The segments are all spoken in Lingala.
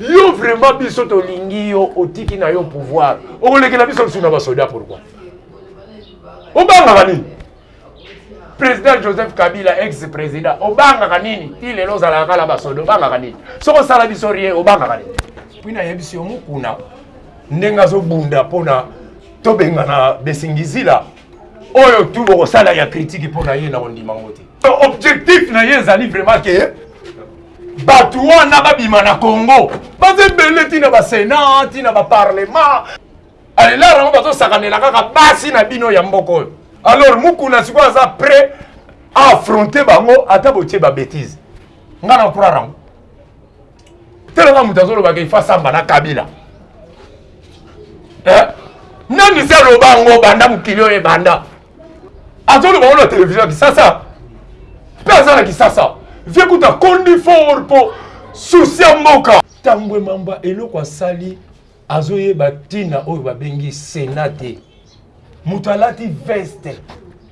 Yo vraiment biso tolingi yo otiki na yo pouvoir. Okolekela biso lisusu na basoda pourquoi? Obangaka nini? President Joseph Kabila ex president obangaka nini? Ti lelo ozalaka kala basoda obangaka nini? Soki osala biso rien obangaka nini? Puis nayebisi yo mukuna ndenge azobunda mpona tobengana besingizila oyo tu bokosala ya critique mpo na ye na kondima yango te objectif na ye ezali vraiment ke bato wana babima na congo baza ebele ntina basenat ntina baparlement alela yango bazosakanela kaka basi na bino ya mboka oyo alors mukuna sikoyo aza prêt a affronter bango ata botie babétise ngai na kurara yango telanga moto azolobaka ifa asamba na kabila eh? nani se aloba yango banda mokili oyo ebanda azoloba yango na televizio ya kisasa mpe aza na kisasa vie kuta akondi for mpo susi ya mboka ntango emamba eloko asali azoyeba ntina oyo babengi sena te moto alati veste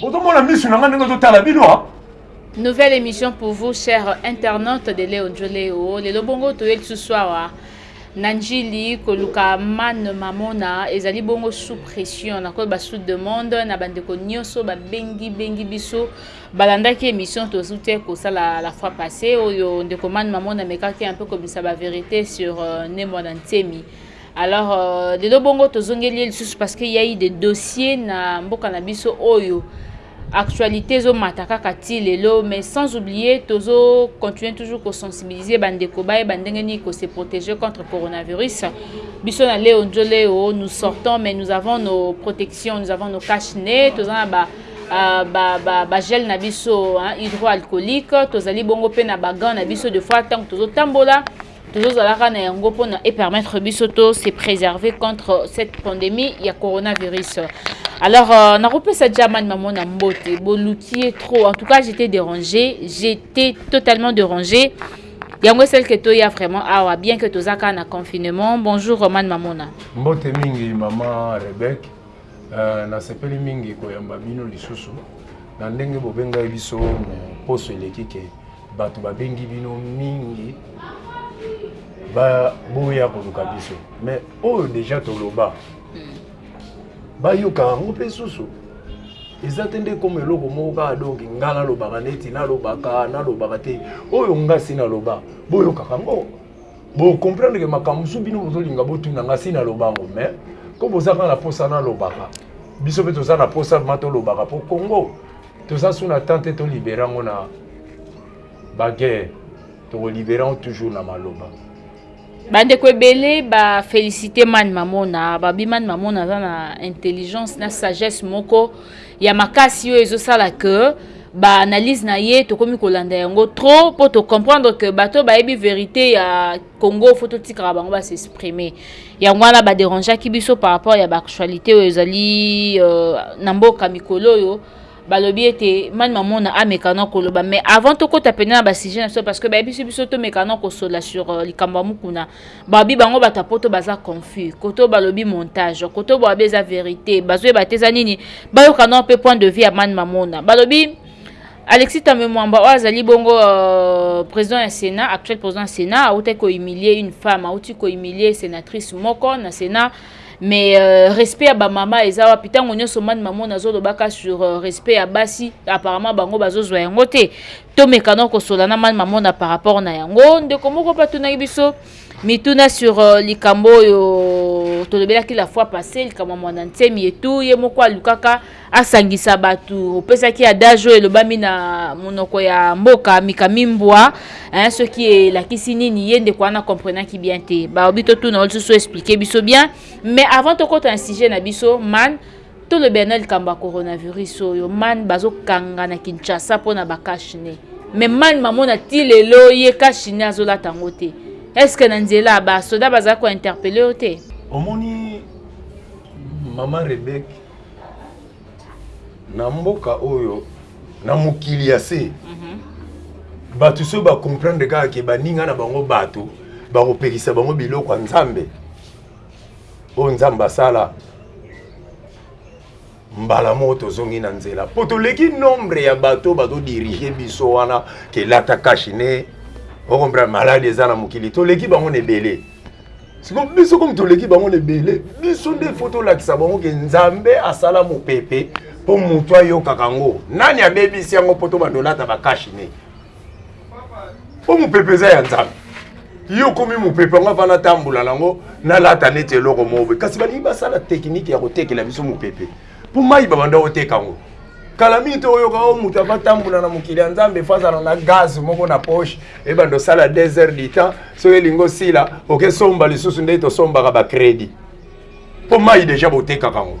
Bozomona misu na nga ndenge ezotala bino ha. Nouvelle emission pour vous cher internaute de Leo Njoleo. Lelo bongo toye lisusu awa na njili koluka man mamona ezali bongo sous pression na koyeba sous demande na bandeko nyonso babengi bengi biso balandaki émission tozu te kosala la fois passé oyo ndeko man mamona amekaki un peu kobimisa ba verité sur euh, ne mwana nsemi Alors lelo bongo tozongeli ye lisusu parce qu'il y a eu des dossiers na mboka na biso oyo actualité ezomata kaka ti lelo mais sans oublier tozo continuer toujours kosensibiliser bandeko bayeba ndenge nini kose protéger contre coronavirus biso na leo njo leo nous sortons mais nous avons nos protections nous avons nos cache nez toza na ba Uh, ba, ba, ba gel na biso hein, hydroalcoolique tozali bongo mpe na bagan na biso de fois ntango tozotambola Tozo zalaka na yango pona e permettre biso to se preserver contre cette pandemie ya coronavirus. Alors, euh, nakopesa German maman na mbote, boluki ye trop. En tout cas, j'étais dérangé, j'étais totalement dérangé. yango esalike toya vraiment awa bien que tozaka na confinement bonjour romane mamona mbote mingi mama rebek Uh, nasepeli mingi koyamba bino lisusu na ndenge bobengai biso poso eleki ke bato babengi bino mingi boya koluka biso mais oyo deja toloba hmm. bayoka yango mpe susu eza te nde koma eloko moko kaka donki nga nalobaka neti nalobaka nalobaka te oyo ngasi naloba boyokaka ngo Bo comprendre que makambo mosusu bino bozolinga botuna nga si naloba yango mais ko boza kaka na posa nalobaka biso mpe toza na posa vrema tolobaka mpo congo toza su na temps te tolibere yango na baguerre tokolibere yango toujours na maloba bandeko ebele bafélicité mani mamona babi mani mamona aza na intelligence na sagesse moko ya makasi oyo ezosala que baanalyse na ye tokomi kolanda yango trop mpo tocomprendre que bato bayebi verité ya congo fo totikaka bango basexprime yango wana baderangeaki biso par rapport ya baactualité oyo ezali euh, na mboka mikolo oyo balobi ete mani mamona amekana koloba mais avant tokɔta mpena na basujet na biso parce que bayebisi biso tomekana kosola sur euh, likambo ya mokuna Babi bango batu ya poto baza confus kote oyo balobi montage kote oyo babi eza verite bazo yeba te eza nini bayoka nao pe point de vue ya mani mamona balobi Alexis Tambwe Mwamba oyo azali bongo euh, président ya Sénat, actuel président ya Sénat, autaki ko humilier une femme, auti ko humilier sénatrice moko na Sénat. Mais euh, respect ya ba mama eza wapi tango nyoso mani mamona azolobaka sur euh, respect ya basi apparemment bango bazozwa yango te Tomeka nao kosola na Mani Mamona par rapport na yango. Ndeko moko pe atunaki biso mituna sur euh, likambo oyo tolobelaki la fois passée, likambo ya mwana nsemi et tout. Ye moko alukaka asangisa batu. Opesaki adage oyo elobami na monoko ya mboka mikamimbwa, hein, soki elakisi nini ye ndeko wana comprenaki bien te. Baobi totuna yo lisusu expliquer biso bien. Mais avant tokota na sujet na biso, man Tolobela na likambo ya coronavirus oyo man bazo kanga na Kinshasa pona ba cache nez mais man mamona ti lelo ye cache nez azo lata yango te est ce que na nzela ba soda bazali ko interpeller yo te? Omoni maman Rebecque na mboka oyo na mokili ya se mhm. bato soki bacomprendre kaka ke baninga na bango bato bakopekisa bango biloko ya nzambe oyo nzambe asala mbala moko tozongi na nzela mpo toleki nombre ya bato bazodirige biso wana kelata kashine okompre maladi eza na mokili toleki bango na ebele siko biso komi toleki bango na ebele biso nde fo tolakisa bango ke nzambe asala mopepe mpo moto ayokaka yango nani abebisi yango mpo tobanda olata bakashine po mopepe eza ya nzambe ye okomi mopepe yango ava natambola nango nalata neti eloko mobe kasi balingi basala tekinike ya kotekela biso mopepe mpo mai babanda oteka yango kala mingi te oyoka o oh, moto ava tambola na mokili ya nzambe fo azala na gaz moko na poche ebanda osala deux heures du temps soki elingi osila oke somba lisusu nde tosombaka bacrédit mpo mai deja botekaka yango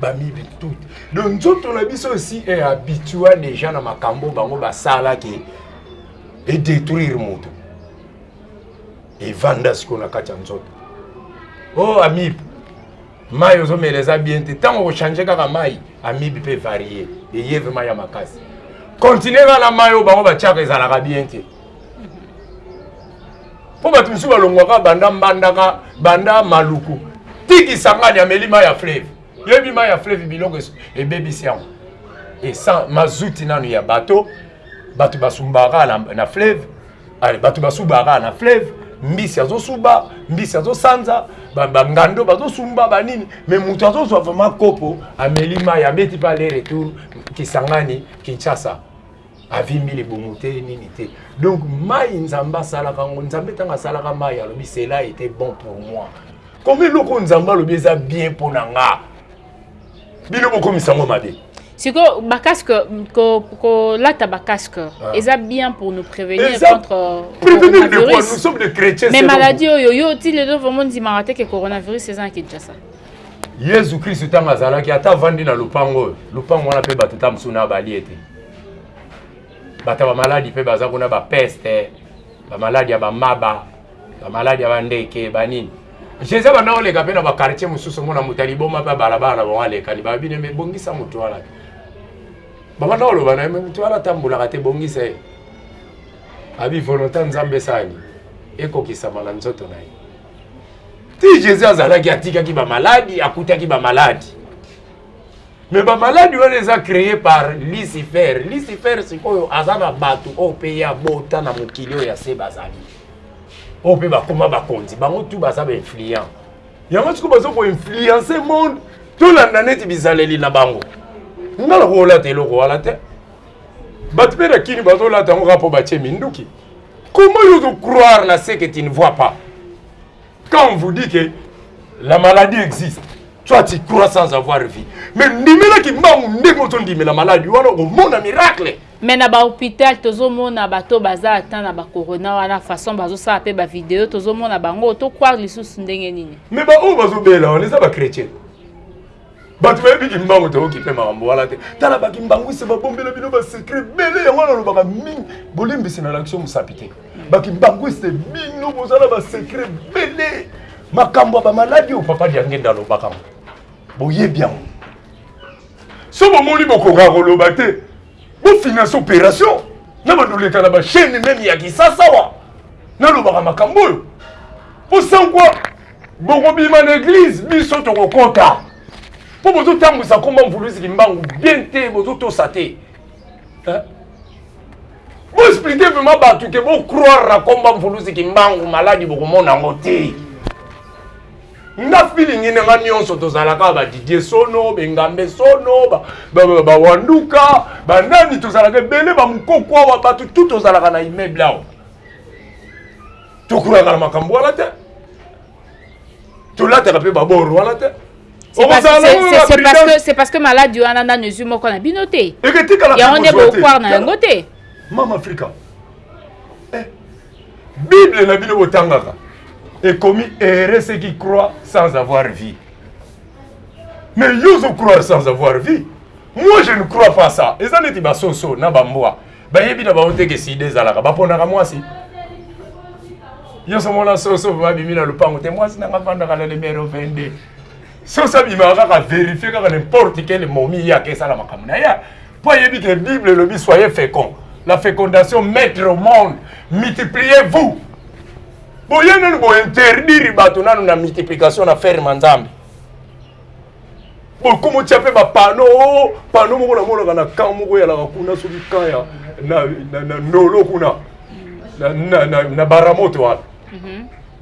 bamibi tout donc nzoto na biso esi e habitua déjà na makambo bango basala ke edétruire moto evanda sikoyo na kati ya nzoto o oh, amibe mai ozomela eza bien te ntango okochange kaka mai amibe mpe varie eyevema ya makasi continue kaka na mai oyo bango batiaka ezalaka bien te mpo bato mosusu balongwaka banda mbandaka banda maluku tikisangani ameli mai ya fleve yebi mai ya fleve biloko ebebisi yango esan mazuti nano ya bato bato basumbaka na, na fleve bato basubaka na fleve mbisi azosuba mbisi azosanza bangando bazosumba banini me moto azozwa vraimen kopo ameli mai abeti mpe ale retour kisangani kinshasa avimbi libumu te nini te donc mai nzambe asalaka yango nzambe ntango asalaka mai alobi cela était bon pour moi koma eloko nzambe alobi eza bien mpo na nga bino bokomisa yango mabe sikoyo bacasque kolata bacasque ah. eza bien pour nous prévenir contre euh, prévenir de quoi nous sommes des chrétiens mais maladie oyo yo ti lelo vraimen ndimaka te ke coronavirus eza na kinshasa yesu kristu ntango azalaki ata avandi na lopango oyo lopango wana mpe bato ta mosusu na balie te bato ya bamaladi mpe baza kuna bapeste bamaladi ya bamaba bamaladi ya bandeke banini jesus abanda koleka mpe na bakartier mosusu omona moto ya liboma mpe balabala na bango alekani babine me bongisa moto wana te babanda koloba na ye moto wana atambulaka te bongisa ye abi volonta nzambe esani ekokisama na nzoto na ye ti jésus azalaki atikaki bamaladi akutaki bamaladi me bamaladi wana eza créé par lucifer lucifer sikoyo aza na bato oyo mpe ya bota na mokili oyo ya se bazali oyo mpe bakoma bakonzi bango tu baza bainfluent yango sikoyo baza koinfluence monde tolanda neti bizaleli na bango nga nakolata eloko wana te bato mpe na kini bazolata yango kaka mpo batie minduki Comment yo ozo croire na ce que tu ne vois pas? Quand on vous dit que la maladie existe, toi tu crois sans avoir vu. Mais ndimela kimbangu ndenge ozo ndimela maladi wana okomona miracle. Mais na ba hôpital tozo mona bato baza ata na ba corona wana façon bazo sala pe ba video tozo mona bango to croire lisusu ndenge nini? Mais ba oyo bazo bela wana eza ba chrétien. bato bayebi kimbangu te okipe makambo wana te tala bakimbanguise babombela bino basecret bele yango wana olobaka mingi bolimbisi na lakisi mosapi te bakimbanguiste bino boza na basecret bele makambo ya bamaladi oyo papa diangenda alobaka yango boyebi yango so bomoni bokokaka koloba te Bo finance operation na bando leka na ba chaîne meme ya kisasa wa. Na lobaka makambo oyo. Po sans quoi boko bima na église biso toko kota. Po bozo tambwisa komba mvuluzi kimbangu bien te bozo tosa te. Hein? Bo expliquer vraiment batu ke bo croire na komba mvuluzi kimbangu maladi boko mona ngo te. nga feeling na nga nyonso tozalaka ba Didier Sono bengambe Sono ba ba, ba, ba wanduka ba nani tozalaka ebele ba mukoko awa bato tout tozalaka na immeuble awa tokulaka na makambo wana te tolataka mpe baboro wana te c'est parce, que, parce que maladi wana nanu ezwi moko na bino te yango nde bokwar na yango te mama afrika eh, Bible na bino botangaka ekomi heureux ceux qui croient sans avoir vie. Mais yo ozo croire sans avoir vie. Moi je ne crois pas ça. Eza neti ba soso na ba mbwa. Bayebi na bango te ke sida ezalaka. Baponaka mwasi. Yo somona soso babimi na lupango te mwasi na nga vandaka na numero 22. soso abimaka kaka verifie kaka n'importe quel momi ye ake esala makambo na ye mpo ayebi ke bible elobi soye fécond la fécondation maître au monde multipliez vous boye nanu bointerdire bato nanu na multiplication na ferme nzambe bokomotya mpe bapano oh, pano moko namonaka na kan moko eyalaka kuna soki kan ya na ndolo kuna na baramoto wana mhm.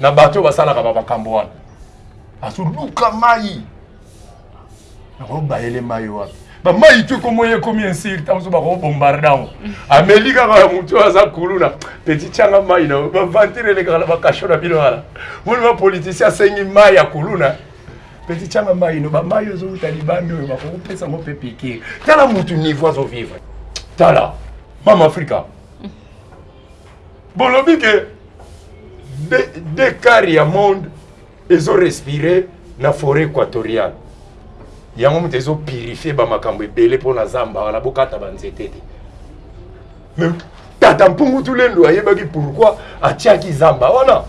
na bato oyo basalaka ba makambo wana azoluka mai nakobayele mai wapi bamai tu ekomoye ekomi insirte mosusu bakobombarde yango ameli kaka ya motu oyo aza kuluna peti tyanga mai na bavantire elekaka na bakasho na bino wana moni bapolitisien asengi mai ya kuluna peti tyanga mai no bamai oyo ezowuta libanda oyo bakokopesa yango mpe pikire tala motu niveau azovivre tala mama afrika bolobi ke de, de quart ya monde ezo respire na foret équatoriale yango moto ezo purifie bamakambo ebele mpo na zamba wana bokata banzete te mais tata mpungu tulendo ayebaki pourkui atiaki zamba wana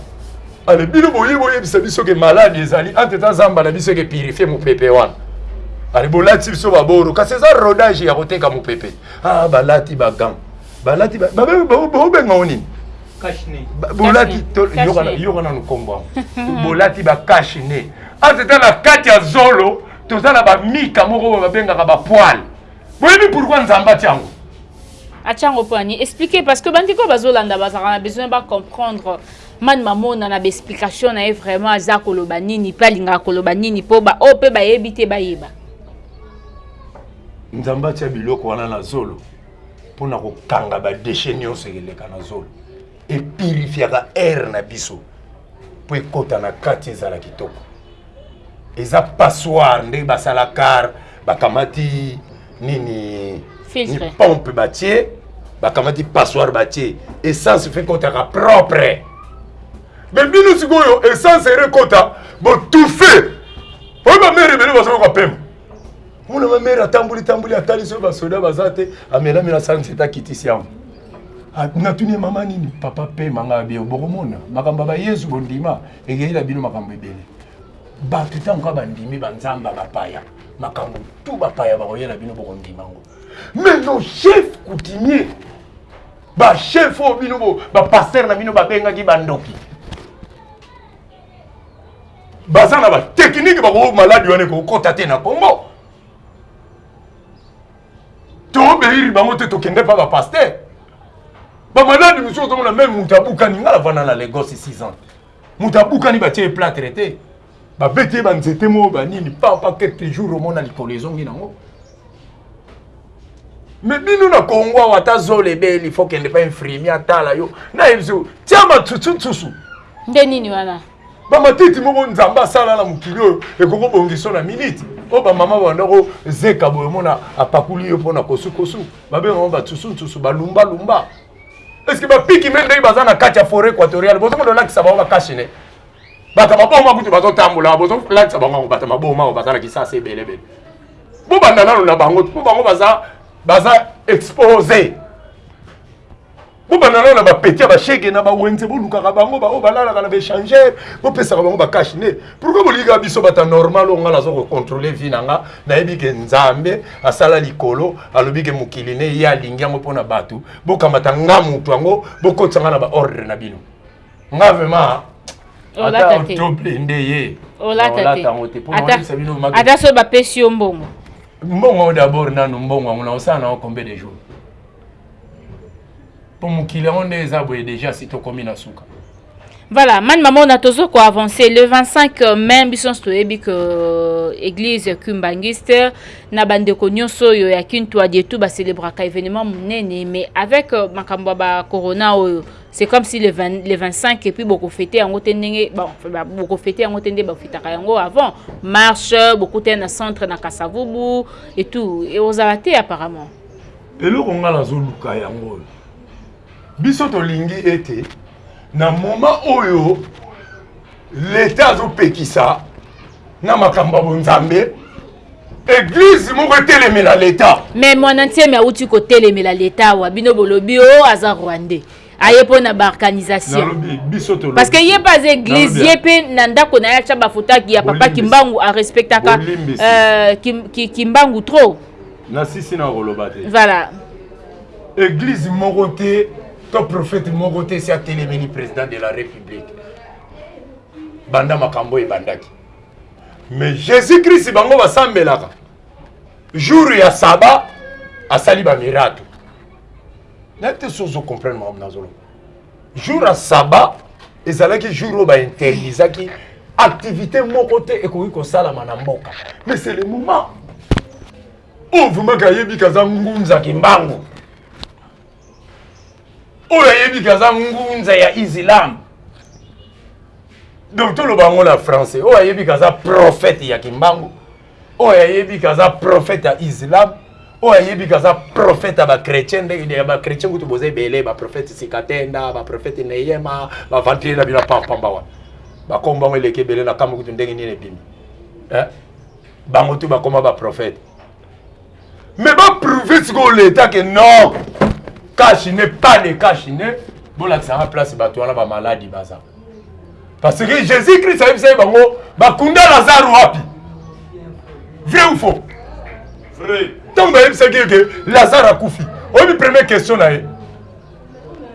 ale bino boye boyebisa biso ke maladi ezali entre temps zamba na biso eke purifie mopepe wana ale bolati biso baboro kasi eza rodage ya koteka mopepe ah balati bagant balati baobenga ngo nini bolati yoka nanu nkombo yango bolati bakashi ne ata eza na kati ya zolo toza na bamika moko oyo babengaka bapoile boyebi pourkui nzambe ati yango atia yango mpo ani expliquer parce que bandeko bazolanda bazalaka na besoin bacomprendre mani mamona na baexplication na ye vraiment aza koloba nini mpe alingaka koloba nini mpo baoyo oh, mpe bayebi te bayeba nzambe atia biloko wana na zolo mpo na kokanga badeshe nyonso eleka na zolo epirifiaka aire na biso mpo ekota na kati ezala kitoko eza passoire nde basala car bakamati nini ni pompe batie bakamati passoire batie essence fe ekotaka propre me bino sikoyo essence ere ekota botufe oyo bamere ebele bazokoka pema mona nga mere atamboli tamboli atali soki basoda baza te amelamela asala nsete akitisi yango natuni mama nini papa pema ngai bie bokomona makambo ya bayezu bondima ekeyela bino makambo ebele bato ntango kaka bandimi banzamba bapaya makambo tu bapaya bakoyela bino bokondima yango mais nos chefs coutumier bachef oyo bino bapaster na bino babengaki bandoki baza na batekinike bako maladi wana ekokota te na congo tobeiri bango te tokende mpa bapaster bamaladi mosusu ozomona meme moto abukani ngai navanda na lagos 6 ans moto abukani batie ye platre te babeti ye banzete moko banini pampa quelque jour omona likolo ezongi nango me bino na kongo awa ata zola ebeli fo kende pa infrimi atala yo nayebisi tia matutu nsusu nde nini wana bamatiti moko nzambe asala na mokili oyo ekoki kobongiso na miniti oyo bamama bandako zeka boye omona apakuli yo mpo na kosukosu babengango batusu nsusu balumbalumba eske bapiki me ndenge baza na kati ya foret équatoriale bozomona olakisa bango bakashine bato maboma kutu bazotambola bozolakisa bango yango bato maboma oyo baza na kisasa ebelebele bobanda nano na bango mpo bango baza baza expose bobanda nano na bapeti ya bashege na bawenze bolukaka bango baoyo balalaka na baechangere bopesaka bango bakashi nde pourkui bolingaka biso bata normal oyo ngai naza kocontrole vie na nga nayebi ke nzambe asala likolo alobi ke mokili ne ye alingi yango mpo na bato bokamata nga moto yango bokotisa ngai na baordre na bino nga vraiment olata te tople nde ye olata te ata soki bapesi yo mbongo mbongo yango dabord nanu mbongo yango naosala nango combien de jour mpo mokili yango nde eza boye déjà si tokomi na suka voilà mani mamona tozo koavance le 25 euh, mai biso nyonso toyebi ke euh, église cumbangiste na bandeko nyonso oyo ya kintu adietu bacelebraka événement monene mais avec euh, makambo ya bacorona oyo c'est comme si le, 20, le 25 et puis boko fêter yango te ndenge bon boko fêter yango te nde ba fitaka yango avant marche beaucoup te na centre na Kasavubu et tout et aux te apparemment eloko nga nazo luka yango biso tolingi ete na moment oyo leta azopekisa na makambo ya bonzambe eglize moko etelemela leta me mwana ntiemi auti kotelemela leta awa bino bolobi o oh, aza rwandais aye mpo na baorganisation parce que ye mpe aza église ye mpe na ndako na ye atya bafoto ya papa kimbangu arespectaka euh, kimbangu trop nasisi na koloba te voilà église moko te to prophète moko te si atelemeli président de la république banda makambo ebandaki mais jésus christ bango basambelaka jour ya saba asali bamiracle nayebi te soki ozocomprendre makambo nazoloba jour ya saba ezalaki jour oyo bainterdisaki activité moko te ekoki kosalama na mboka mais c'est le moment oyo oh, vraimen kayebi kaza ngunza kimbangu oyo ayebi ke aza ngunza ya islam donc toloba yango na français oyo ayebi ke aza prophète ya kimbangu oyo ayebi ke aza prophète ya islam oyo ayebi ke aza prophète ya bachrétien ndenge ya bachrétien kutu boza ebele baprophète sikatenda baprophète neyema bavantile na bino pampamba wana bakombo yango eleki ebele na kambo kutu ndenge nini ebimi eh? bango tu bakoma baprophète mais ba prouve sikoyo leta ke non kashine pas de kashine bolakisanga place bato wana bamaladi baza parce que jésus christ ayebisaki bango bakunda lazare wapi vrai ou faux vrai ntango bayebisaki ye ke lazare akufi oyebi première question na ye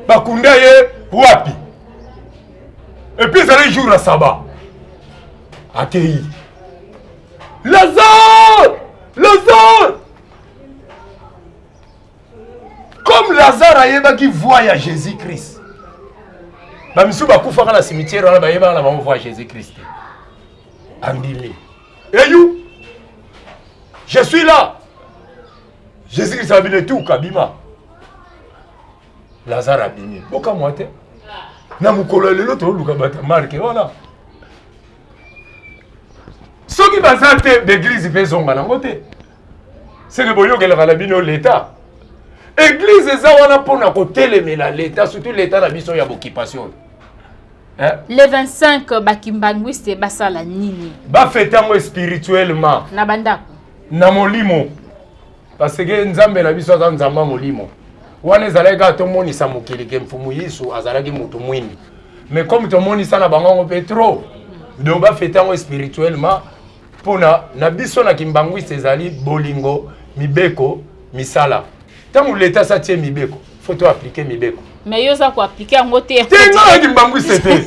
bakunda ye wapi epuis ezali jour ya saba akei Lazare! Lazare! Comme Lazare ayebaki voix ya Jésus-Christ. Ba misu bakufaka na cimetière wana bayebaka na bango voix ya Jésus-Christ. Andimi. Et you? Je suis là. Jésus-Christ abino etuka bima. Lazare abimi. Bokamwa te. Na mokolo ya lelo toluka bata marke wana. soki baza te baeglize mpe ezonga nango te seke boyokelaka na bino leta eglize eza wana mpo na kotelemela leta surtout leta na biso ya bokipation oyo Eh? le 25 bakimbanguiste basala nini bafete yango spirituellement na bandako na molimo Parce que Nzambe na biso aza Nzambe ya molimo. Wana ezalaki kaka tomonisa mokili ke mfumu Yesu azalaki moto mwindu. Mais comme tomonisa na bango yango mpe trop, donc bafete yango spirituellement mpo na na biso na kimbanguiste ezali bolingo, mibeko, misala. Ntango leta asi atie mibeko faut to appliquer mibeko mais yo oza ko appliquer yango te te nga oyoki mbangwise te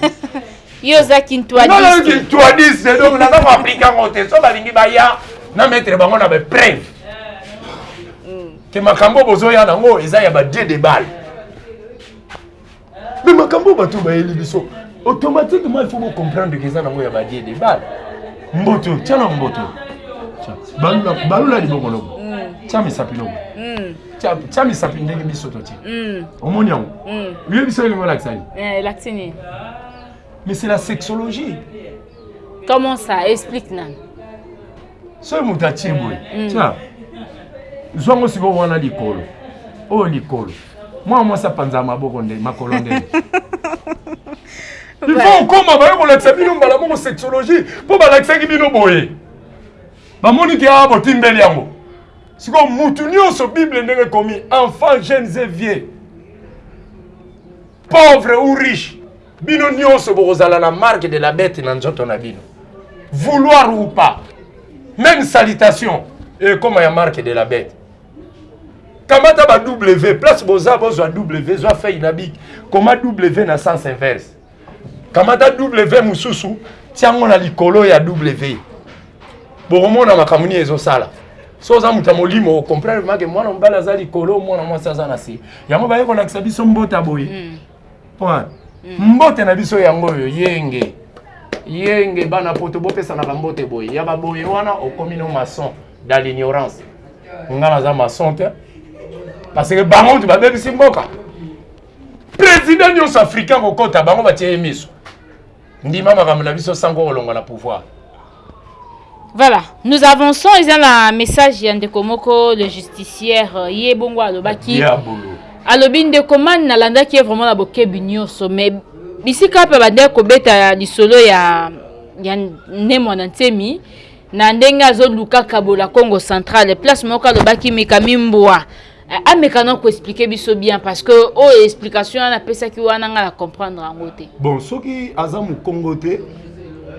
yo oza kintuadiste kintuadiste donc naza ko appliquer yango te so balingi baya na mettre bango na bapreuve ke makambo bozoya nango eza ya badie de balle mais makambo bato bayeli biso automatiquement il faut bocomprendre ke eza nango ya badie de balle mboto tya na mboto balula libongolobo tya misapi lobo tya misapi ndenge biso totye mm. omoni yango mm. oyebi biso elingo elakisani eh, elakisi nini mais c'est la sexologie comment ça explique nani soki moto atye mm. boye tya zwango sikoyo wana likolo oyo oh, likolo mwana mwasi apanzaka maboko nde makolo nde il faut okoma baye kolakisa bino mbala moko sexologie mpo balakisaki bino boye bamoni ke awa botimbeli yango sikoyo mutu nyonso bible ndenge ekomi enfant jeunes et vieux pauvre ou riche bino nyonso bokozala na marque de la bete na nzoto na bino vouloir ou pas même salutation ekoma ya marque de la bete kamata ba w place boza bozwa w zwa feuille na bik koma w na sens inverse kamata w mosusu tiango na likolo ya w bokomona makambo nini ezosala so oza moto ya molimo okomprendre make mwana mobali aza likolo mwana mwasi aza na se yango baye kolakisa biso mbota boye hmm. point hmm. mbote na biso yango oyo yenge yenge bana poto bopesanaka mbote boye ya baboye wana okomi no maçon dans l'ignorance nga naza maçon te parce que bango ntu babebisi mboka President nionso africain kokota bango batie ye miso. Ndima makambo na biso sango kolongwa na pouvoir. Voilà, nous avançons. Ils ont un message ya ndeko moko le justicière euh, ye bongo alobaki. Diabolo. Alobi ndeko man nalandaki ye vraiment na bokebi nionso mais bisika pe bandeki kobeta lisolo ya ya ne mwana nsemi na ndenge azoluka kabola congo centrale place moko alobaki mikami mbwa Eh, ameka na koexplike biso bien parce que oyo oh, explication wana apesaki wana ngai na comprendre yango te bon soki aza mokongo te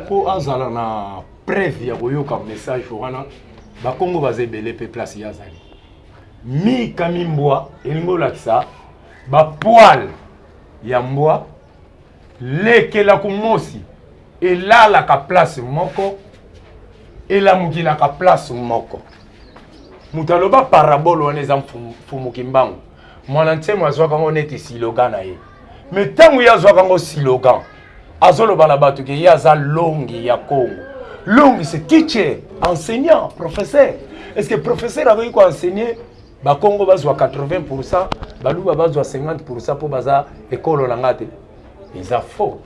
mpo azala na preuve ya koyoka message wana bakongo baza ebele mpe place ye azali mika mimbwa elingi olakisa bapoile ya mbwa Lekela kumosi elalaka place moko elamukelaka place moko moto aloba parabole wana eza mfumu kimbangu mwana nsemo azwaka yango neti silogan na ye me ntango ye azwaka yango silogan azoloba na bato ke ye aza longi ya kongo longi se teacher enseignant professeur est ce que professeur akoki koenseigne Bakongo bazwa 80 pourcent, baluba bazwa 50 pourcent mpo baza ekolo na nga te. Eza faux.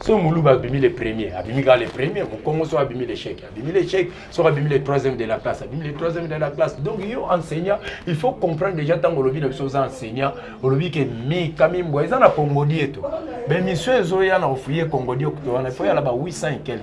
soki muluba abimi le premier abimi kaka le premier mokongo soki abimi l'échec abimi l'échec soki abimi le troisième de la classe abimi le troisième de la classe donc yo enseignant il faut comprendre déjà ntango olobi na biso oza enseignant olobi ke mika mimbwa eza na congodi eto baémission ezoya na ofuye congodi okto wana efo yala ba 800 ekele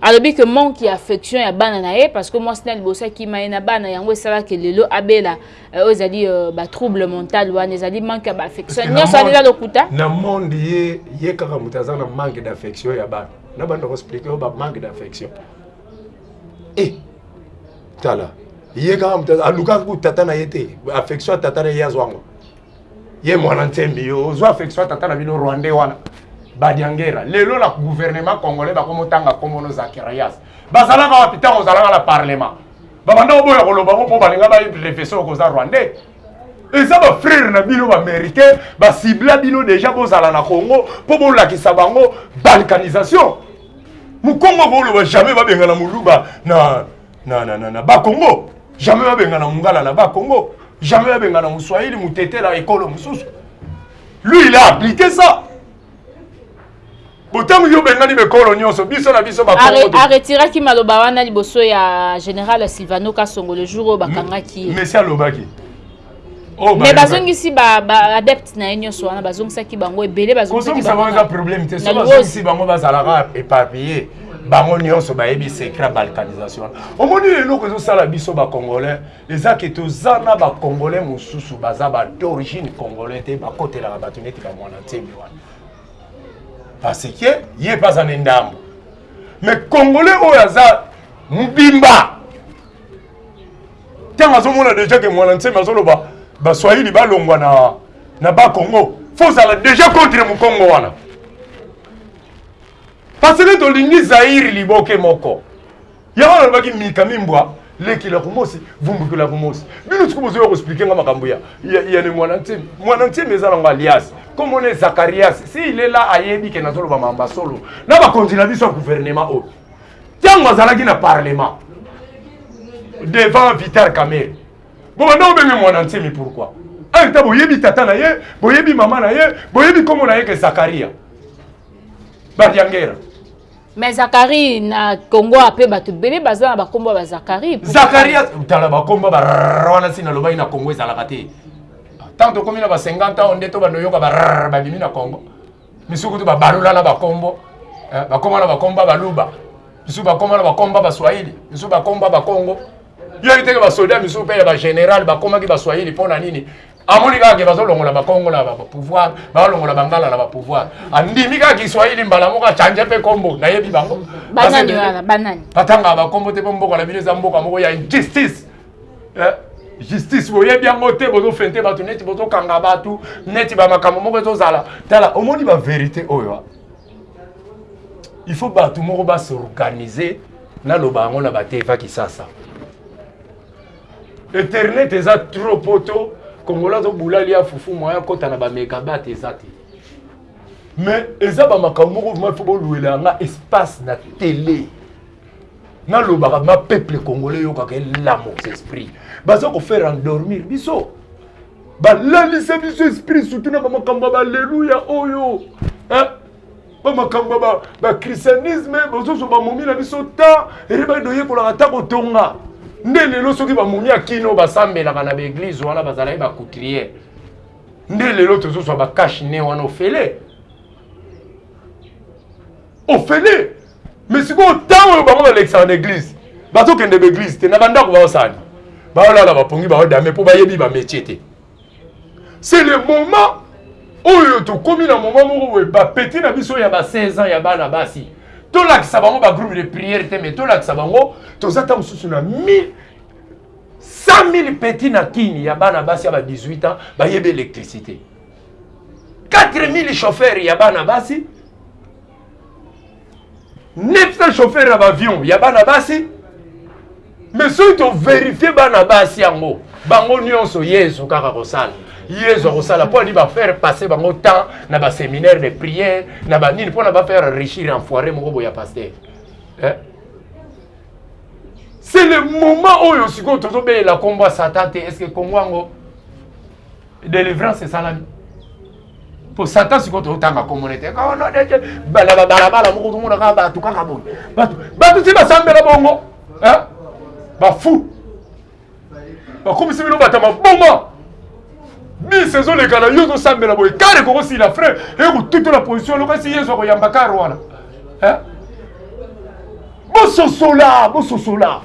Alobi que manque ya affection ya bana na ye parce que mwasi na liboso akima ye na bana yango esala que lelo abela euh, oyo ezali euh, ba trouble mental wana ezali manque ya ba affection nyonso wana eza lokuta na monde ye ye kaka moto aza na manque d'affection ya bana na banda koexplike yo ba manque d'affection e eh, tala ye kaka moto alukaka ku tata na ye te affection ya tata na ye azwango ye mwana nsembi yo ozwa affection tata na bino rwandais wana badiangera lelo na gouvernement congolais bakomotanga nkombo no zakarias bazalaka wapi ntango ozalaka na parlement babanda oboya koloba ngo mpo balinga barevese okoza rwandais eza bafrere na bino baaméricain basibla bino deja bozala na congo mpo bolakisa bango balkanisation mokongo kooloba jamais babengana moluba na na, na, na, na ba Congo jamais babengana mungala na ba Congo jamais babengana muswahili mutetela ekolo mosusu lui il a appliqué ça botango yo obengani bekolo nyonso biso na biso aretiraki maloba wana liboso ya général silvano kasongo le jour oyo bakangaki ye mesi alobaki Oh, mais bazongisi ba, ba adepte na ye nyonso wana bazongisaki bango ebele bazongisa bango eza problème te soki bazongisi bango bazalaka éparpillé bango nyonso bayebi secret balkanisation omoni eloko ezosala biso bacongolais eza ke toza na bacongolais mosusu baza ba d'origine congolais te bakotelaka bato neti bamwana ntembe wana parce que ye mpe aza na ndambo mais congolais oyo aza mobimba ntango azomona deja ke mwana nsemi azoloba baswahili balongwa na, na bakongo fo ozala deja contre mokongo wana parce que tolingi zaire liboke moko yango nalobaki mika mimbwa lekela kumosi vumbukela kumosi bino sikoyo bozoya koexplike nga makambo ya yane mwana nsemi mwana nsemi eza nango alias komona ye zakarias si ilela ayebi ke nazoloba mamba solo na bakonzi na biso ya guvernema oyo ntango azalaki na parlement devant vital camere bobanda obenge mwana nsemi pourkui en temps boyebi tata na ye boyebi mama na ye boyebi nkombo na ye ke zakaria badiangera mais zakari na congo ape bato ebele baza na bakombo ya bazakari zakari tala bakombo wana si nalobaki na congo ezalaka te ntango tokomi na ba 50 ans nde to banda oyoka babimi na congo biso kutu babalola na bakombo eh, bakoma na bakomba baluba biso bakoma na bakomba baswahili biso bakomba bakongo yo yiteke basoda biso mpe ya bagénéral bakomaki baswahili mpo na nini amoni kaka ke bazolongola bakongo na bapouvoir balongola bangala na bapouvoir andimi kaka kiswahili mbala moko achange mpe kombo nayebi bango batangaka bakombo te mpo mboka na bino eza mboka moko ya injustice eh, justice boyebi yango te bozofente bato neti bozokanga bato neti bamakambo moko ezozala tala omoni baverité oyo ah. il faut bato moko basorganize naloba yango na bateva kisasa internet eza trop poto kongola azobula lia fufu moya akota na bamegabate eza te mais eza bamakambo moko vraimen fo boluela yanga espace na tele nalobaka nga peuple congolais yokaka elamo esprit baza kofaire endormir biso balalisa biso esprit surtout na bamakambo ya baleluya oyo bamakambo ya bachristianisme bozoso bamomi na biso ta eyebaki toyekolaka ta kotonga nde lelo soki bamomi ya kino basambelaka na baeglize wana bazalaki bacoutriere nde lelo tozozwa bakashe ne wana ofele ofele mais sikoyo ntango oyo bango balekisaka na eglize bazokende baeglize te na bandako baosani baolala bapongi baodame mpo bayebi bametie te c'est le moment oyo tokomi na moment moko boye bapeti na biso ya ba 16 ans ya bana basi tolakisa bango bagroupe de prière te mais tolakisa bango toza ntango mosusu na 1000 100 000 petit na kini ya bana basi ya ba 18 ans bayebi électricité 4000 chauffeur ya bana basi Neps na chauffeur ya baavion ya bana basi mais soki toverifie bana basi yango bango nyonso yezu kaka kosala yezu akosala mpo ali bafaire passe bango temps na baseminaire de prière na banini mpo na bafaire richir enfoire moko boya paster eh? c'est le moment oyo sikoyo tozobelela nkombo ya satan te estce kongo yango delivrance esalami mpo satan sikoyo totanga kombo na ete balabala moko tomonaka bato kaka boye bato bato ti basambela bongo bafu bakomisi bino bato ya maboma bisi ezoleka na yo ozosambela boye kare ekokosila frais ekotutola position lokasi yesu akoyamba kare wana bososola bososola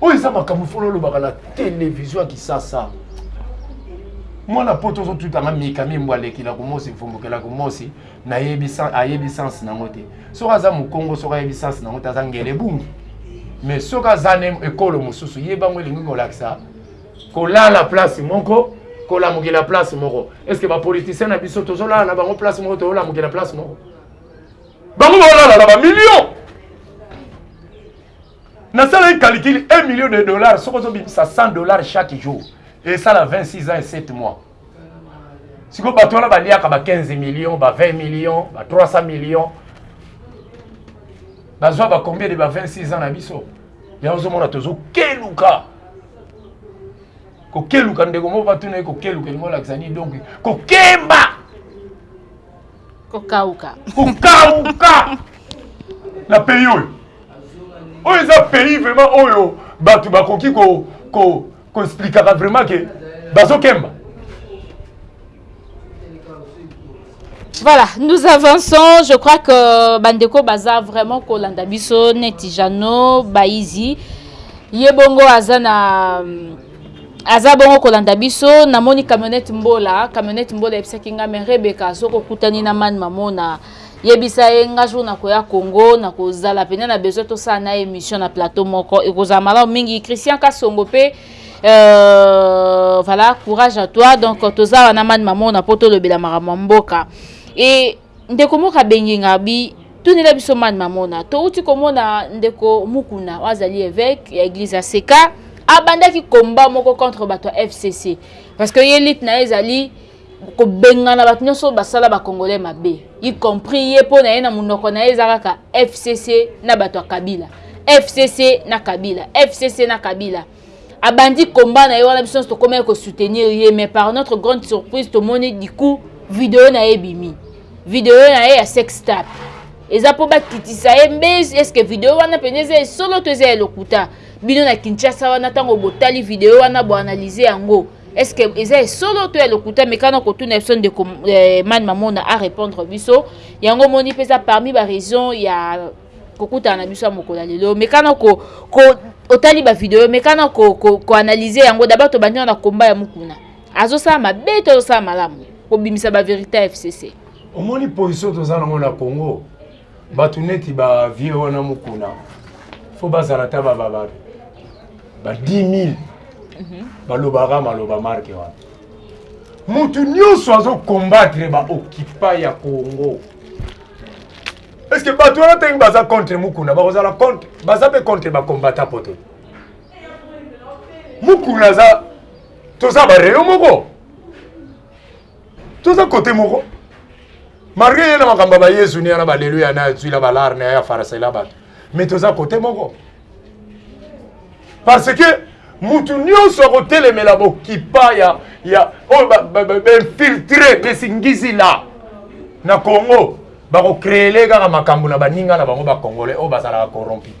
oyo eza makambo fona olobaka na televizio ya kisasa mwana poto ozotutanga mikami mbwa alekila kumosi mfumbukela kumosi nayebi ayebi sense nango te soki aza mokongo soki ayebi sense nango te aza ngele bungi mais soki aza ne ekolo mosusu ye bango elingi kolakisa kolala place moko kolamukela place moko est ce que bapoliticien na biso tozolala na bango place moko tozolamukela place moko bango baolala na bamillion nasalaki calicule 1 million de dollars soki ozobimisa 100 dollars chaque jour esala 26 ans et 7 mois sikoyo bato wana baliaka ba 15 millions ba 20 millions ba 300 millions bazwa ba combien de ba 26 ans na biso yango ozomona tozokeluka kokeluka ndeko moko batuna ye kokeluka elingi olakisa nini donc kokemba kokauka kokauka na pays oyo oyo eza pays vraiment oyo bato bakoki ko, ko, ko explikaka vraiment ke bazokemba Voilà, nous avançons. Je crois que Bandeko Baza vraiment Kolanda Bisso, Netijano, Baizi, Yebongo Azana. aza bongo kolanda biso namoni camionette mbola camionette mbola ebisaki nga me rebeka soki okutani na man mamona yebisa ye nga jour nakoya congo nakozala pene na besoin tosala na émission na plateau moko ekozala malamu mingi christian kasongo mpe euh, voilà courage à toi donc toza wana man mamona mpo tolobela makambo ya mboka e Ndeko moko abengi nga abi tunela biso man mamona towuti komona ndeko mukuna oyo azali eveque ya eglise ya seka abandaki combat moko contre bato ya fcc parce que ye lite na ye ezali kobengana bato nionso basala ba congolais mabe y compris ye po na ye na munoko na ye eza kaka fcc na bato ya kabila fcc na kabila fcc na kabila abandi combat na ye wana biso nyonso tokomaki ko soutenir ye mais par notre grande surprise tomoni du coup video na ye ebimi video na ye ya sex tap eza mpo bakitisa ye mbez eske video wana mpenza eza esolo to eza ya lokuta bino na kinshasa wana ntango botali video wana boanalyse yango eske eza esolo to ya lokuta mekana kotuna biso ndeko eh, man mamona arépondre biso yango omoni mpe eza parmi baraison ya kokutana na biso ya mokolo ya lelo meka na ko, ko otali ba video meka na ko, ko, ko analyser yango d'abord tobandi na combat ya mukuna azosala mabe to azosala malamu kobimisa ba verite ya fcc omoni position toza nango na congo bato neti ba vie wana mukuna fo bazala ata babababe ba 10 000 mhm. balobaka maloba marke wana motu nyonso azokombatre baokipa ya congo Est-ce que bato wana ndenge baza contre Mukuna bakozala contre baza mpe contre ba combattant poto Mukuna aza toza bareyo moko toza kote moko malgre ye na makambo ya bayezu ne yana baleluya na azwila balare na ya farasela bato mais toza kote moko parce que mutu nyonso akotelemela bokipa ya ya oyo bainfiltre besingizi la na congo bakokreele kaka makambo na baninga na bango bacongolais oyo bazalaka corrompi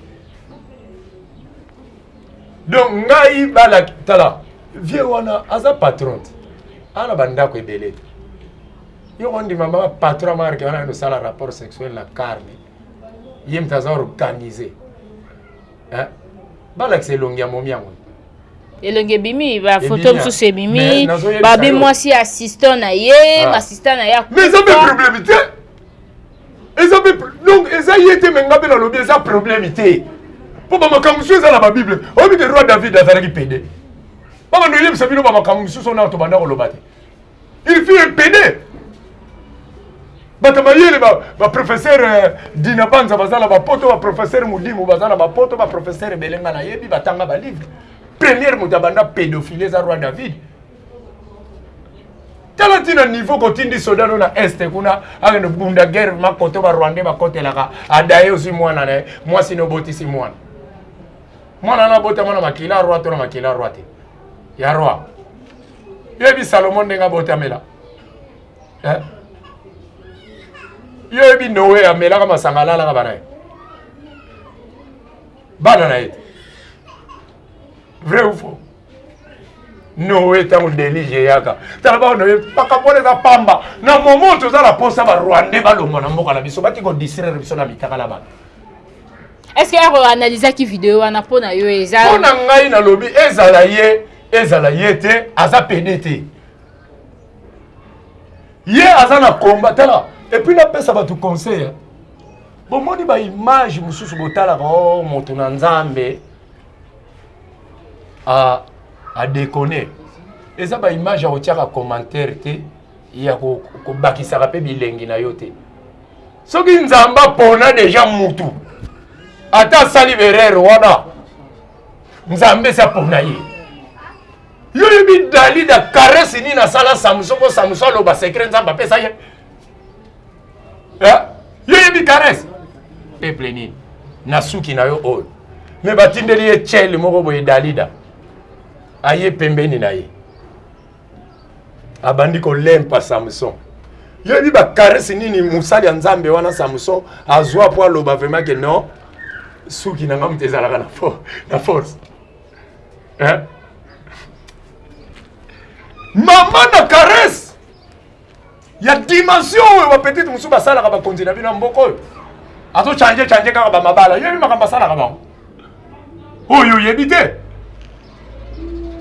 donc ngai bala tala vie wana aza patron te ana bandako ebele yo kondima mama patron marke wana anosala rapport sexuel na carne ye moto aza organise eh? balakisa elongi ya momi yango elongi ebimi bafoto mosusu ebimi babi mwasi ya assistant na ye bassistant ah. na ye mais eza mpe problème te eza mpe donc eza ye te me nga mpe nalobi eza problème te mpo bamakambo mosusu eza na babible oyebi te roi david azalaki pede bamando oyebisa bino bamakambo mosusu ona tobanda koloba te Il fut un pede. Bata mayele ba, ba professeur euh, Dina Banza bazala ba poto ba professeur Mudimu bazala ba poto ba professeur Belenga na yebi batanga ba livre. Première moto abanda pédophilie za roi David. tala ntina niveau kotindi soda no na este kuna akende bunda guerre makoto barwandais bakotelaka adaye ozwi mwana na ye mwasi no obotisi mwana mwana wana abotama na makila roi to na makila roi te ya roi Yebi Salomon ndenge abotamela eh? Yo yebi Noe amelaka masanga alalaka bana ye bana na ye te vrai ou faux noe ntango delige eyaka tala bao noye makambo wana eza pamba na momo oyo toza na mposa barwandais balongwa na mboka na biso bati kodistraire biso na mitaka na bato est ce que ero analysaki video wana mpo na yo eza mpo na ngai nalobi ezala ye ezala ye te aza pede te ye aza na komba tala epuis napesa bato conseil bomoni baimage mosusu botalaka o oh, moto na nzambe adekone eza baimage ya kotyaka commentaire te ya kobakisaka mpe bilengi na yo te soki nzambe apona deja mutu ata asali berere wana nzambe esi apona ye yo oyebi dalida karesi nini asala samson mpo samson aloba sekre nzambe apesa ye eh? yo oyebi karesi peple nini na suki na yo oyo me batindeli ye chele moko boye dalida aye pembeni na ye abandi kolempa samson yo yebi bakarese nini mosali ya nzambe wana samson azwa mpo aloba vraimen ke non suki na nga moto ezalaka na force eh? mama na karese ya dimension oyo bapetite mosusu basalaka bakonzi na bino ya mboka oyo azochange change kaka bamabala yebi makambo asalaka bango oyo oyebi te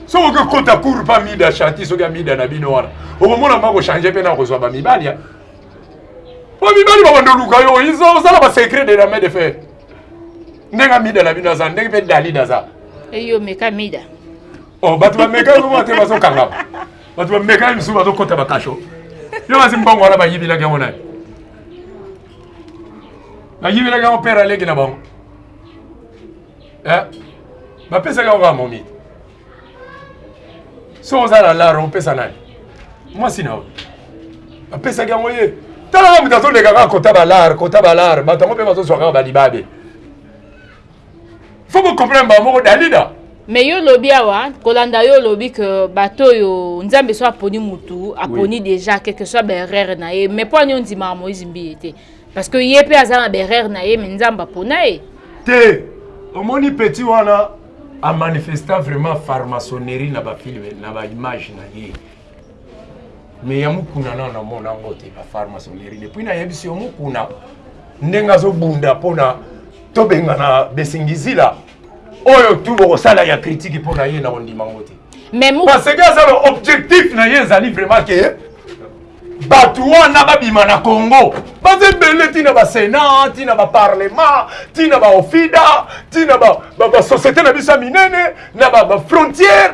soki okekota cour mpa mida chanti soki ya mida na bino wana okomona mpa kochange mpe na kozwa bamibali ya mpo mibali babanda oluka yo osala basecret de la main de fer ndenge amida na bino aza ndenge mpe dalida aza eyo meka mida Oh, bato bamekaki komona te bazokangama bato bamekaki misusu bazokota bakasho yo basi mbongo wana bayibelaki yango nani bayibelaki yango pere aleki na bango eh? bapesaki yango kaka momi so oza na lare opesa nani mwasi na yo bapesaki yango ye talaka moto azoleka kaka kota balare kota balare bato yango mpe bazozwa kaka balibabe faut ko comprendre ba moko dalida mais yo lobi awa kolanda yo lobi que bato yo nzambe so aponi mutu aponi oui. déjà quelque soit ba erreur na ye mais poni ondima Moïse Mbiye te parce que ye pe aza na ba erreur na ye mais nzambe apona ye te omoni petit wana a manifesta vraiment pharmaçonnerie na ba film na ba image na ye mais ya mukuna nano namona yango te ba pharmacie olerine puis nayebisi yo mukuna ndenge azobunda mpona tobengana besingizila oyo tu bokosala ya kritiki mpo na ye na kondima yango te parce que aza ba objectif na ye ezali vraiment ke bato wana babima na congo baza ebele ntina basenat ntina baparlement ntina baofida ntina basociété na biso ya minene na bafrontière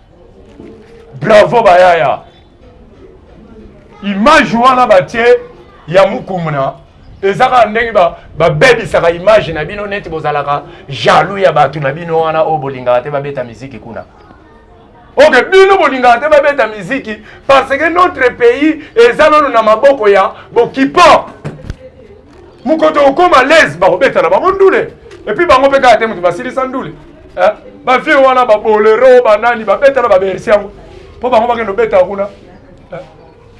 Bravo ba yaya. Image wana batie ya mukumuna eza kaka ndenge babebisaka ba image na bino neti bozalaka jaloux ya bato na bino wana oyo bolingaka te babeta miziki kuna oke bino bolingaka te babeta miziki parce que notre pays eza nano na maboko ya bokipo mokoto okoma lese bakobeta na bango ndule epuis bango mpe kaka te moto basilisa ndule eh, bavie wana babolero banani babeta na babersi yango mpo bango bakende obeta kuna eh,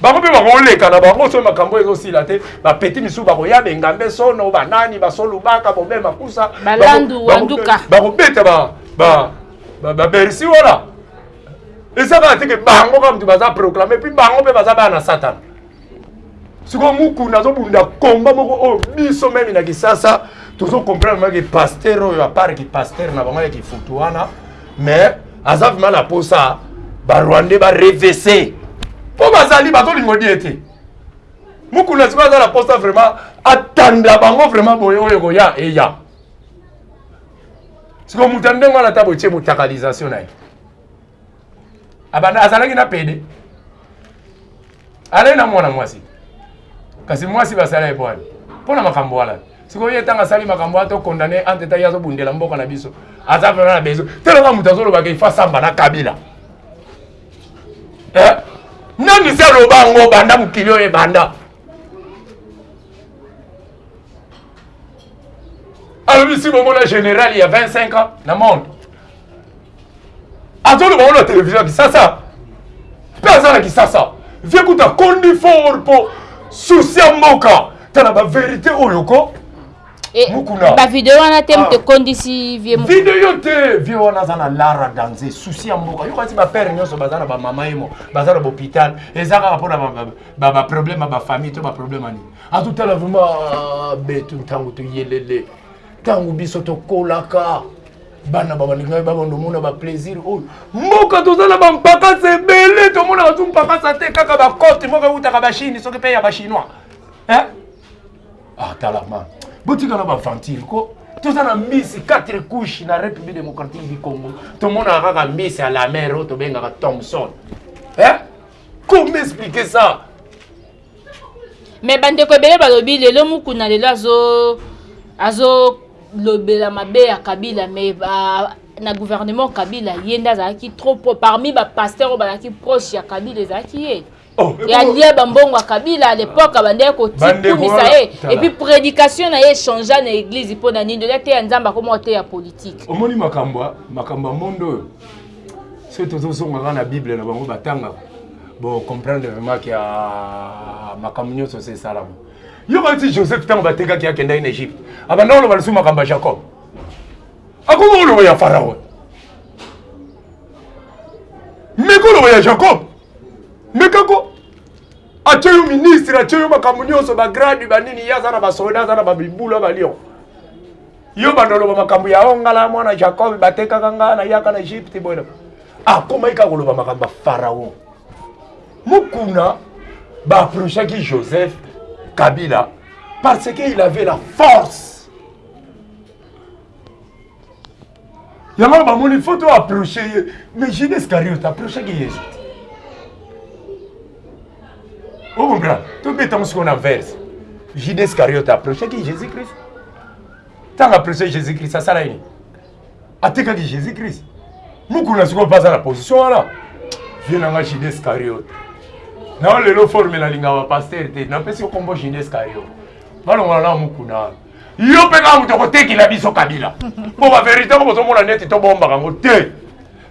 bango mpe bakoleka na bango soki makambo oyo ezosila te bapeti misusu bakoya bengambe sono banani basolubaka bobe makusa bakobeta babersi wana eza kaka teke bango kaka moto baza proclame epuis bango mpe baza bana na satana sikoyo mukunda azobunda komba moko oyo oh, biso meme na kisasa tozo comprendre maki pasteur oyo apart ki pasteur na bango ya kifutu wana mais aza vrima na posa barwandais barevese mpo bazali bazolingo die te mukunda sikoyo aza na posa vraiment atanda bango vraiment boye oyo ekoya eya sikoyo moto ya ndenge wana ata botie motakalisation na ye abanda azalaki na pede alai na mwana mwasi kasi mwasi basala ebwani mpo na makambo wana sikoyo ye ntango asali makambo wana tokondane ante ta ye azobundela mboka na biso aza vraimen na bezo telonga moto azolobaka ifa samba na kabila eh? nani se aloba yango banda mokili oyo ebanda alobi si bomona général ya 25 ans na monde azoloba ngo na televizio ya kisasa mpe aza na kisasa vie kutu akondi for mpo susi ya mboka tala baverité oyo ko eh, mukuna bavideo wana te moto ah. ekondisi vie video te vie wana aza na lara danze susi ya mboka yokati bapere nyonso baza na bamama yemo baza na bopital eza kaka mpo na baproblème ya bafamille to baproblème ya nini atutala vraimen ah, betu ntango toyelele ntango biso tokolaka bana ba baninga ba bando mona ba plaisir oyo mboka toza na ba mpaka se bele to mona tu mpaka sa te kaka ba cote moko utaka ba chine soki pe ya ba chinois hein ah talama botika na ba aventure ko toza na mbisi 4 couche na république démocratique du congo tomonaka kaka mbisi ya la mer oyo tobengaka thomson hein comme expliquer ça Mais ba ndeko ebele balobi lelo mukuna lelo azo azo lobela mabe ya Kabila mais ba na gouvernement Kabila ye nde azalaki trop pro parmi ba pasteurs oyo bazalaki proche ya Kabila ezalaki ye oh, ya lia ba mbongo ya Kabila à l'époque abandaki kotikumisa ye et puis prédication na ye changea na église mpo na nini olia te ya Nzambe akoma ote ya politique omoni makambo makambo ya monde oyo soki tozozongaka na Bible na bango batangaka Bo comprendre vraiment que ah, makambo nyonso se esalama. Yo kanisi Joseph ntango batekaki akendaki na Egypte, abanda koloba lisusu makambo ya Jacob. Akomi koloba ya Pharaon. Mais koloba ya Jacob. Mais kako atye yo ministre, atye yo makambo nyonso, ba grade, ba nini, ye aza na ba soda, aza na ba bibula, ba lion. yo bando oloba makambo ya o oh, ngala mwana jacob batekaka nga nayaka na egypte boye akomaki ah, kaka koloba makambo ya pharaon mokuna baaprochaki joseph kabila parce que il avait la force yango bamoni fo to aproche ye mais jude iscariot aprochaki yesu te okompran tobeta mosiko na verse judas iscariote approchaki jésus christ ntango approche jésus christ asala nini atikaki jésus christ mokulu na sikoyo mpe aza na position wana vie na ngai judas iscariote nao lelo forme nalinga bapaster te napesi okombo judas iscariote balongola nao mokuna wana yo mpe kaka moto akotekela biso kabila mpo baverité yango bozomona neti tobombaka yango te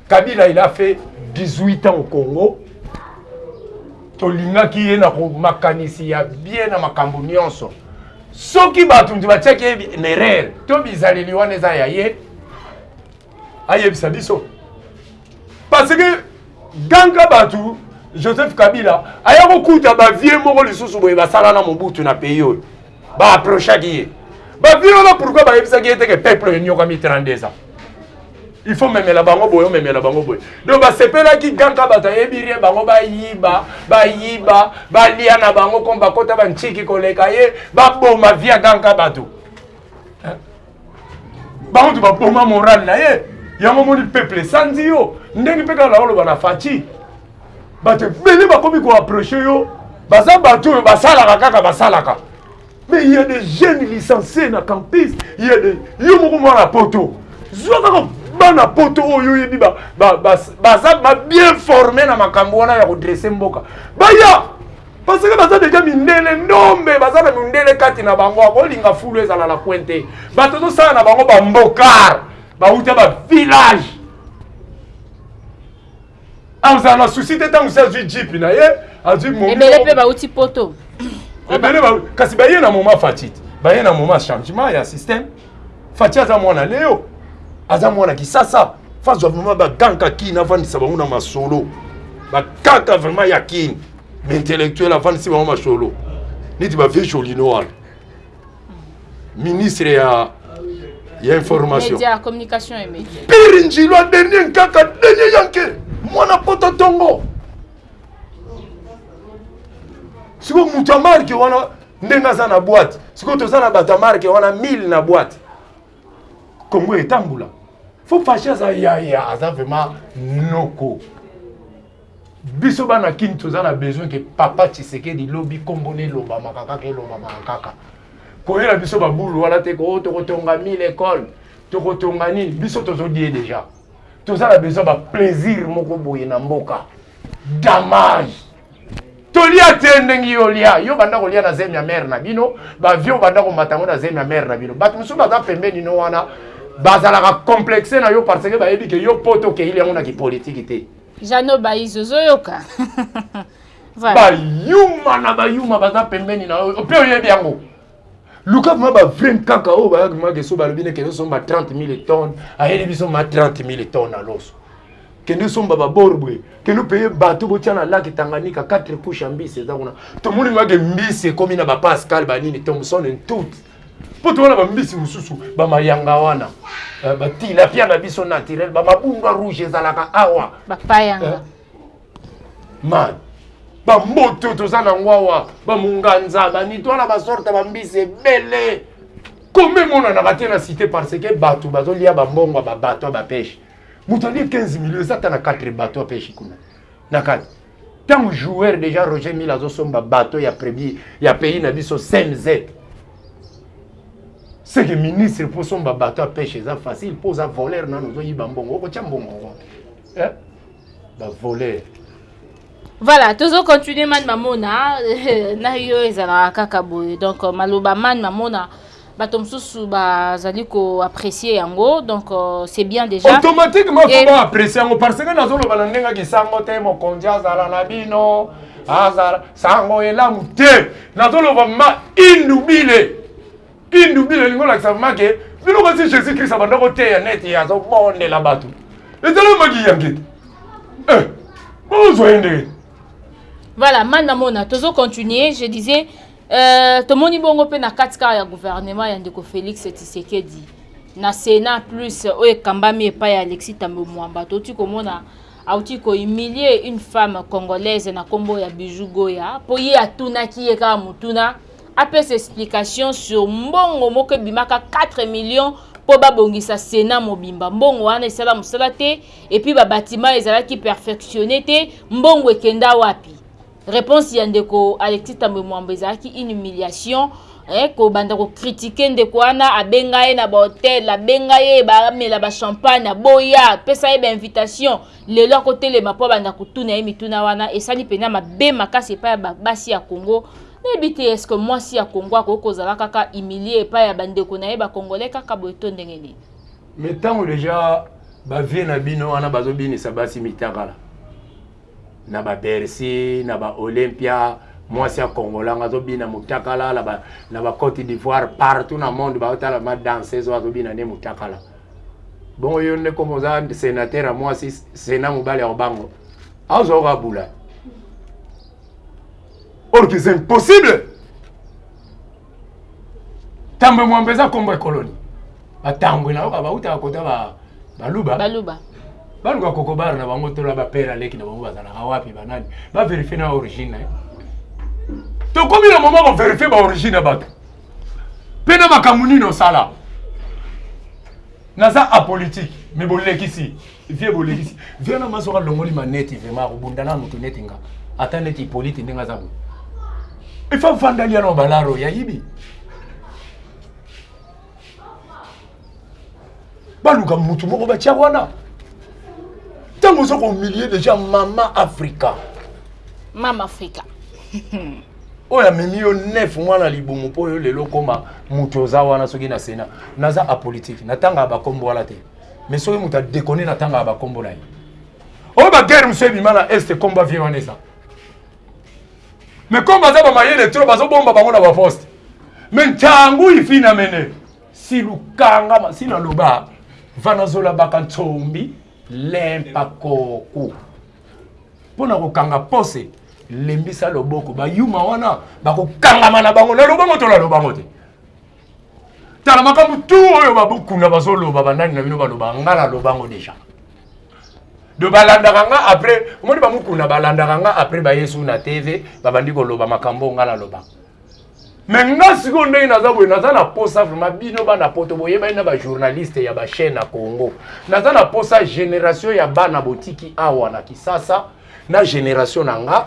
Kabila il a fait 18 ans au Congo tolingaki ye na makanisi ya bien na makambo nyonso soki bato nti batiaki ye na erreur to bizaleli wana eza ya ye ayebisa biso parce que ganga bato joseph kabila aya kokuta bavie moko lisusu boye basala na mobutu na pays oyo ba approchaki ye ba viola pourquoi bayebisaki ye te ke peuple oyo enyokami 32 ans il faut memela bango boye omemela bango boye donc basepelaki ganka bato ayebi rien bango bayiba bayiba balia na bango comme bakota bantiki koleka ye baboma via ganka bato bango nde baboma morale na ye yango omoni peuple esanzi yo ndenge mpe kaka naoloba na faci bato ebele bakomi koaproche yo baza bato oyo basalaka kaka basalaka mais il y a des jeunes licenciés na campus il y a des yo moko mwana poto zwa kaka bana poto oyo oyebi baza ba, ba, ba, ba bien forme na makambo wana ya kodresse mboka baya parce que baza deja mindele ndombe baza na mindele kati na bango akolinga fulu ezala na coin te bato tozosala na bango bambokar bauta bavillage azala na susi te ntango si azwi jipi na ye azwi moebele mpe bauti poto ebele kasi baye na moma fatite baye na moma changement ya système Fatshi aza mwana leo aza mwana kisasa fazwa vraiment baganka kini avandisa bango na masolo bakaka vraiment ya kini baintellectuel avandisi bango masolo neti bavie jolino wana ministre ya ya information pire njilwa dernier nkaka dernier yanke mwana poto tongo siko moto ya marke wana ndenge aza na boite sikoyo toza na bato ya marke wana 1000 na boite kongo etambula fo fashi aza yaya aza vraiment noko biso bana kini toza na besoin ke papa tshisekedi lobi nkombo na elobamaka kaka elobamaka kaka koyela biso babulu wana te ko oh, tokotonga 1000 ekole tokotonga nini biso tozodie deja toza na besoin baplaisir moko boye na mboka damage Tolia te ndenge yo olia. Yo banda kolia na zemi ya mère na bino, ba vieux banda komata ngo na zemi ya mère na bino. Batu mosusu baza pembeni no wana bazalaka complexe na yo parce que bayebi que yo poto okeili yango na ki politique te. Jeannot Bayizo ozoyoka? Voilà. Bayuma na bayuma baza pembeni na yo. Mpe oyebi yango. Luka vraiment ba vrai nkaka oyo ba yaki mage so balobi ne kende somba 30000 tonnes ayeli biso ma 30000 tonnes na loso. Kende somba ba borbwe, kende paye bateau botia na lac Tanganyika 4 couches ya mbisi eza kuna. Tomoni mage mbisi ekomi na ba Pascal ba nini Thomson et tout. Po tomona ba mbisi mosusu ba mayanga wana. Eh, ba tilapia na biso naturel ba mabunga rouge ezalaka awa. Ba payanga. Eh, man bamboto toza na yango awa bamunganza banitwala basorte bambisi ebele kombe emonanaka te na cité parce que bato bazolia bambongo ya babato ya bapeshe moto alie 15 milio eza ata na 4 bato ya peshe kuna na kati ntango joueur déjà roger mille azosomba bato ya premier ya pays na biso cmz seke ministre mpo osomba bato ya peshe eza facile mpo oza voleur nano ozoyiba mbongo okotya mbongo wapi Eh ba voleur. Voilà, tozo continuer man mamona na yo ezalaka kaka boye. Donc maloba man mamona bato mosusu bazali koapprécie yango donc euh, c'est bien déjà automatiquement fo baapprécie yango parce que nazoloba na ndenge kisango te mokonzi azala na bino azala sango elamu te nazoloba ma indubile Kindu bino elingi kolakisa vraiment ke bino basi Jesus Christ abanda koteya neti ye azobondela bato ezala maki yange te eh, bozwa ye ndenge voilà man namona tozo continuer je disais euh, tomoni bongo mpe na kati kaka ya gouvernement ya ndeko félix tshisekedi na sénat plus oyo ekambami epai ya alexis tambo mwamba toti komona auti kohumilie une femme congolaise na nkombo ya bijou goya mpo ye atunaki ye kaka motuna Apesa explication sur mbongo moko ebimaka 4 millions mpo babongisa Senat mobimba. Mbongo wana esala mosala te et puis ba batiment ezalaki perfectionne te, mbongo ekenda wapi? Reponse ya ndeko Alexis Thambwe Mwamba ezalaki une humiliation eh, kobanda ko critiquer ndeko wana, abenga ye na ba hotel, abenga ye bamela ba champagne, aboya, apesa ye ba invitation, lelo akotelema mpo abanda kotuna ye mituna wana, esali mpenza mabe makasi epai ya basi ya Congo. Nayebi te est-ce que mwasi ya Congo akoki kozala kaka humilier epai ya ba ndeko na ye ba Congolais kaka boye to ndenge nini? Mais tango dejà ba vieux na bino wana bazo binisa basi mitakala na ba Bercy na ba Olympia mwasi ya Congolais yango azo bina mutakala na ba na ba Cote d'Ivoire partout na monde bazo tala ma danseuse oyo azo bina nde mutakala bongo yo nde comme oza senateur ya mwasi sena mobali ya kobango azo oka bula Or que c'est impossible. Tambwe mwamba eza kombo ekoloni. Batambwe na oka bauta kota ba baluba. Baluba. Baluka kokobara na bango tola ba père aleki na bango bazalaka wapi banani. Ba vérifier na origine na ye. Tokomi na moment ko vérifier ba origine ya bato. Mpe na makambo nini osala. Naza apolitique mais bolekisi. vie bolekisi vie na maso ka longoli maneti vraiment akobunda na moto neti nga ata neti polite ndenge aza boye efa vandali ya na balaro ya yibi baluka motu moko batya wana ntango oza komilie deja mama afrika mama afrika oyo amemi yo nef mwana libumu mpo yo lelo okoma moto oza wana soki na sena naza apolitike natanga bakombo wana te mais soki moto adekone na tangaka bakombo na ye oyo baguerre mosusu ebima na este kombo avie wana eza mais comme baza bamayele tro bazobomba bango na baposte mais ntango ifina mene silukangama sina loba vanazola baka nsombi lempa koku mpo na kokanga pose lembisa loboko bayuma wana bakokangama na bango naloba ngo to naloba ngo te tala makambo tu oyo babokunda bazoloba banani na bino baloba nga naloba yango deja de balandaka nga après omoni bamokunda balandaka nga après bayesu na tv babandi koloba makambo oyo nga naloba me nga sikoyo ndenge naza boye naza na posa vraimen bino bana poto boyebani na bajournaliste ya bachaine na congo naza na posa génération ya bana botiki awa na kisasa na génération na nga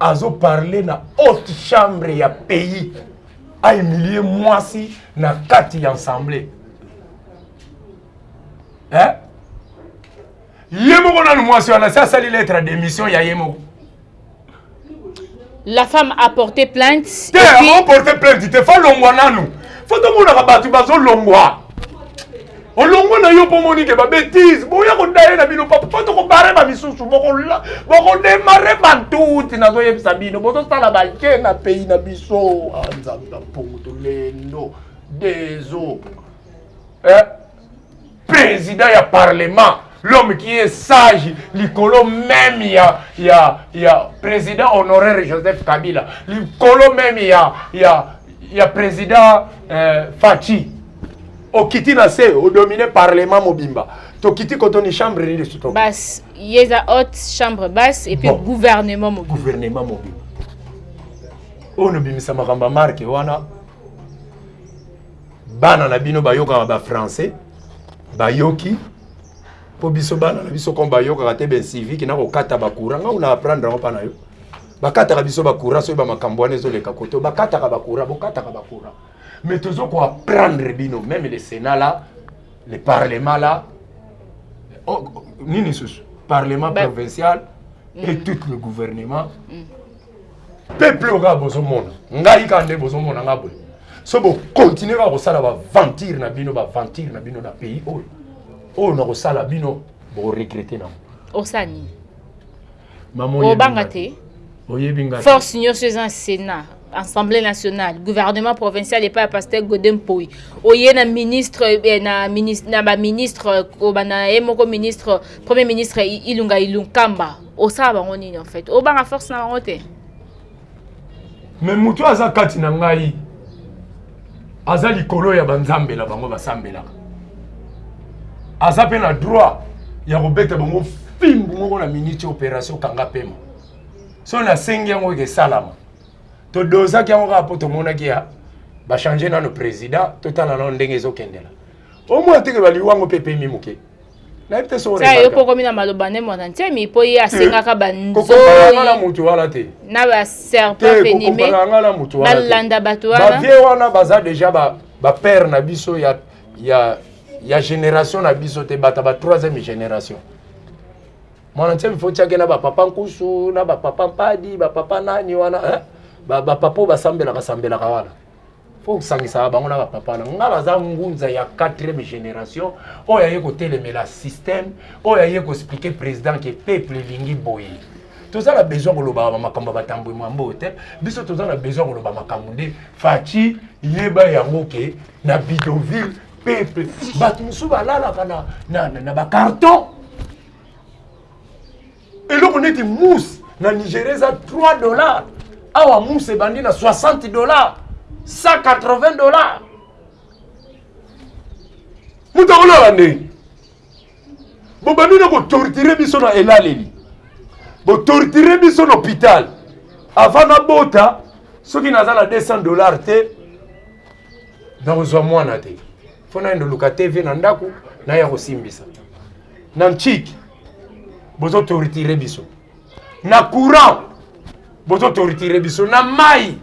azo parler na haute chambre ya pays a humilier mwasi na kati ya ensemble eh? ye moko nanu mwasi wana si asali lettre ya démission ya ye moko la femme a porté plainte te akoporte plainte te falongwa nanu fo tomonaka bato bazolongwa Olongwe na yo po moni ke ba betises boya ko daye na bino papa po toko barre ba misusu boko la boko demarrer ba tuuti nazo yebisa bino bozo sala ba jeu na pays na biso ah nzambe na mpongo to lendo dezo eh président ya parlement l'homme qui est sage likolo même ya ya ya président honoraire Joseph Kabila likolo même ya ya ya président euh, Fatshi okiti na se odomine parlement mobimba tokiti kotoni chambre nini lisusu bas ye eza haute chambre basse et puis bon. gouvernement mobimba gouvernement mobimba oyo nobimisa makambo ya marke wana bana na bino bayokaka bafrançais bayoki mpo biso bana na biso comme bayokaka te bencivike na kokata bacourant ngau na apprendre yango mpa na yo bakataka biso bacourant soki bamakambo wana ezoleka koto bakataka bacourant bokataka bacourant Mais tozo ko apprendre bino meme le Senat là, le parlement là, oh, nini susu parlement bah. provincial mm. et tout le gouvernement mm. peuple oyo kaka bozomona ngai kaka nde bozomona ngai boye so bokontinue kaka kosala baventure na bino baventure na bino na pays oyo oyo nakosala bino boregrete nango osani obanga te force nyonso eza senat assemblée nationale gouvernement provincial epai ya pasteur gode mpoi oye na ministre eh, na, ministre, na baministre kobanda ye moko ministre premier ministre ilunga ilunkamba osala bango nini en fait obanga force na bango te me moto aza kati na ngai aza likolo ya banzambe na bango basambelaka aza mpe na droit ya kobeta bango fimbu moko na miniti opération kanga pema so nasengi yango ekesalama todozaki yango kaka mpo tomonaki ya bachange nano président totala nano ndenge ezokendela omona teke baliwango mpe epemi moke nayebi te soki yo mpe okomi na maloba nde mwana ntemi mpo ye asengaka eh, banzoina motu wana te na baserpent venime balanda bato wanabavie wana baza deja bapere na biso ya, ya, ya génération na biso te bata ba troisième génération mwana ntemi fo tiake na bapapa nkusu na bapapa mpadi bapapa nani wana eh? bapapa oyo basambelaka sambelaka wana fo osangisaka bango na bapapa na ngai baza ngunza ya 4e génération oyo aye kotelemela système oyo aye koexplike président ke peuple elingi boye toza na besoin kolobaka bamakambo ya batambwe mwambo oyo te biso toza na besoin koloba makambo nde faci yeba yango ke na bidoville peuple bato mosusu balalaka na, na, na, na bacarton eloko neti mousse na nigeria eza 3 dollars awa mousse ebandi na 60 dollars 180 dollars moto akolala ndenge bobandi na kotortire biso na elaleli botortire biso na hôpital avant nabota soki naza na 200 dollars te nakozwa mwana te fo nayenda oluka tv na ndako naye akosimbisa na ntshik bozo tortire biso na courant bozo tortire biso na mai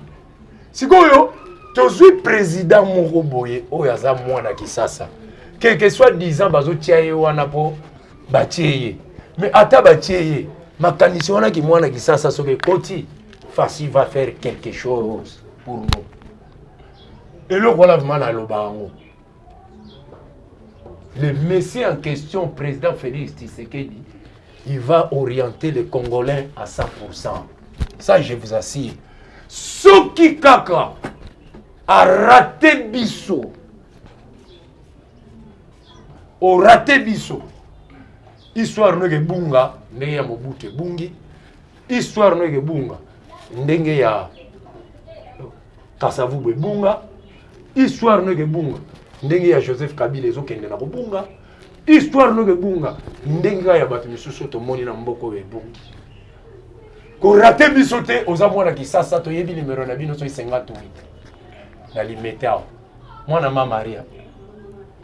sikoyo tozwi président moko boye oyo aza mwana kisasa quelque soit disant bazotia ye wana mpo batie ye mais ata batie ye makanisi wana kimwana kisasa soki ekoti fasi va faire quelque chose pour nous eloko wana vraimen naloba yango Le monsieur en question, President Felix Tshisekedi, il va orienter les Congolais à 100%. Ça, je vous assure. Soki kaka a raté biso, au raté biso, histoire no ke bunga, ne ya mobutu bungi, Histoire no eke bunga ndenge ya Kasavubu ebunga. Histoire no eke bunga ndenge ya Joseph Kabila ezokende na kobunga. Histoire no eke bunga ndenge kaka ya bato misusu tomoni na mboka oyo ebungi. Korate biso te, oza mwana Kisasa, toyebi nimero na bino soki 58 na limete awa. mwana ma maria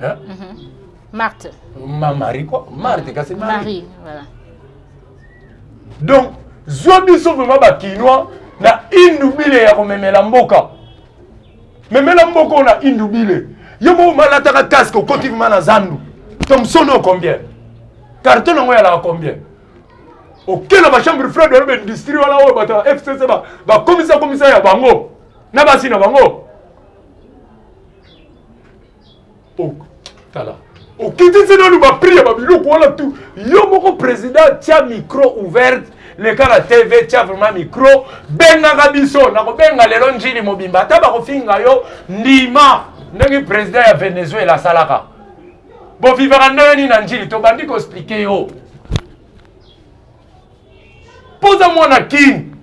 hein? mm -hmm. marte ma marie quoi marte mm. kasi marie, marie voilà. donc zwa biso vraimen bakinois na indubile ya komemela mboka memela mboka oyo na indubile yo moko malataka casque okoti vraimen na zandu tomson oyo combien carton yango yalaka combien okela bachambre fred wana baindustrie wana oyo bato ya fcc bakomisa komisa ya bango na basi na bango tala okitisi nanu baprix ya babiloko wana tu yo moko président tya micro ouverte leka na tv tya vraiment micro bengaka biso nakobenga lelo njili mobimba ata bakofinga yo ndima ndenge président ya venezuela asalaka bovivaka ndenge nini na njili tobandi koexplike yo mpo oza mwana kin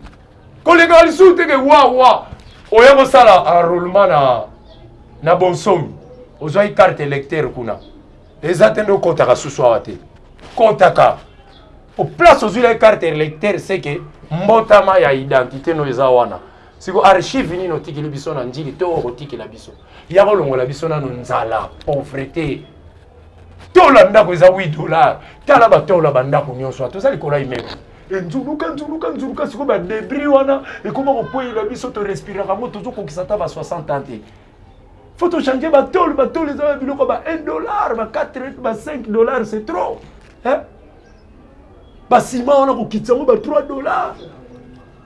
kolekaka lisusu teke wawa oya kosala enrollement na, na bonsomi ozwaki carte électeur kuna eza te nde okotaka susu awa te kotaka o place ozwilaki carte électeur seke mbotama ya identité no eza wana siko archive nini otikili biso na njili to okotikela biso ya kolongola biso nano nzala pauvreté tola ndako eza 8 dollar tala batola bandako nyonso wana toza likolo ya immeuble enzuluka nzuluka nzuluka sikoyo badebris wana ekoma kokweyela biso torespiraka yango tozokokisa ata ba 60 ans te faut tochange batole batole eza babiloko ba 1 dollar ba 4 ba 5 dollar c'est trop basima wana kokitisa yango ba 3 dollar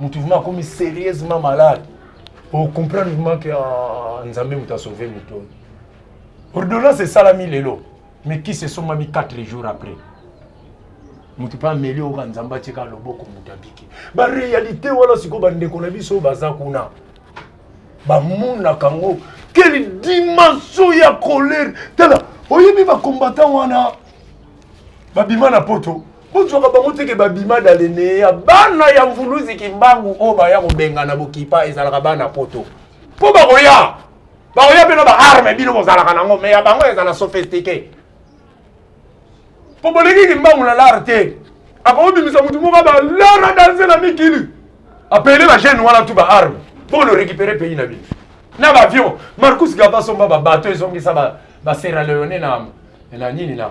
mutu vraiment akomi serieusement malade o comprendre vraiment que ah, nzambe moto asauve moto oyo ordonnance esalami lelo mais kisi esombami 4 jours après moto mpe ameli oyoka nzambe atika loboko moto abiki barealité wana sikoyo bandeko na biso baza kuna bamonaka yango quelle dimension ya colère tala oyebi bakombatan wana babima na poto Bozuaka bango te ke ba bima dans le neya. Bana ya Mvuluzi Kimbangu oyo baya kobengana bokipa ezalaka bana poto. Po bakoya. Bakoya pe na ba armes bino bozalaka nango mais ya bango ezala sophistique. Po boleki Kimbangu na lar te. Akobimisa mutu moko ba lar a danse na mikili. Appeler ba jeunes wana tout ba armes. Po lo recuperer pays na bino. Na ba avions. Marcus Garvey asomba ba bateaux ezongisa ba ba Sierra Leone na na nini na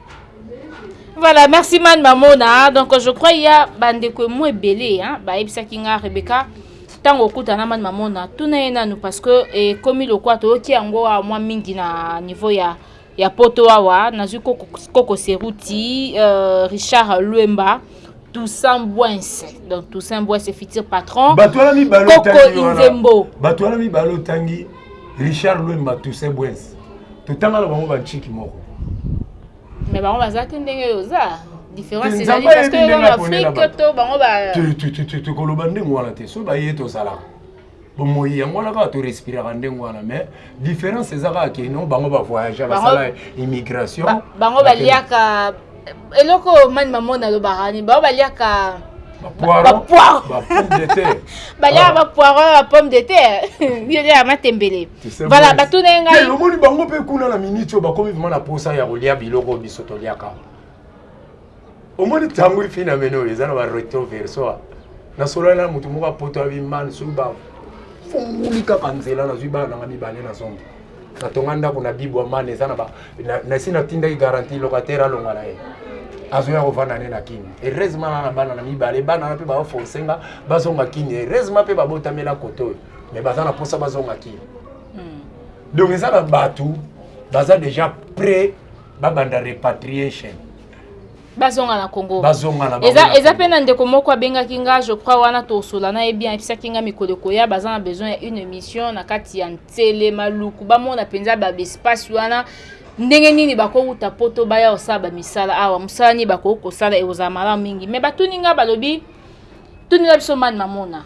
Voilà, merci man mamona. Donc je crois il y a bandeko mo ebele hein, ba ebisaki nga Rebecca tango okuta na man mamona. Tuna ye nanu parce que e komi lokwa to ki yango a mwa mingi na niveau ya ya poto awa nazwi koko, koko seruti euh, richard luemba Toussaint Bouense. Donc Toussaint Bouense, futur patron. Coco Inzembo. Batouala mi balo tangi. richard lwemba toussaint bwens totangana bango banciki moko me bango baza te ndenge oyo oza tokoloba ndenge wana te soki baye tozalaka bomoi yango wana kaka torespiraka ndenge wana mais différence eza kaka keno bango bavoyage basala immigration bango baliaka eloko oyo mani mamoni alobaka ni bao baliaka baliaka bapoiro ya pomme de terre ya matembele vala batuna ye ngai omoni bango mpe kuna na miniti oyo bakomi vrima na posa ya kolia biloko oyo biso toliaka omoni ntango efi na mene oyo eza na baretro verso nasolola na motu moko apoto ya bimani soki bafunguli kaka nzela nazwi bana nanga mibale na zongi natonga ndako na bibwa mana eza na ba na esi natindaki garantie locataire alonga na ye azoya kovanda ne na kini heureusement na na bana na mibale bana na mpe baoforce nga bazonga kini heureusement mpe babotamela kote oyo me baza na mposa bazonga kini hmm. donc eza na bato baza déjà près babanda repatriation bazonga na congo bazonga na eza eza pe na ndeko moko abengaki nga je crois wana tosola na ye bien ayebisaki nga mikolo ekoya baza na besoin ya une émission na kati ya nsele maluku bamona mpenza ba espace wana ndenge nini bakowuta poto baya kosala bamisala awa mosala nini bakoki kosala ekozala malamu mingi me batuni nga balobi tunela biso mani mamona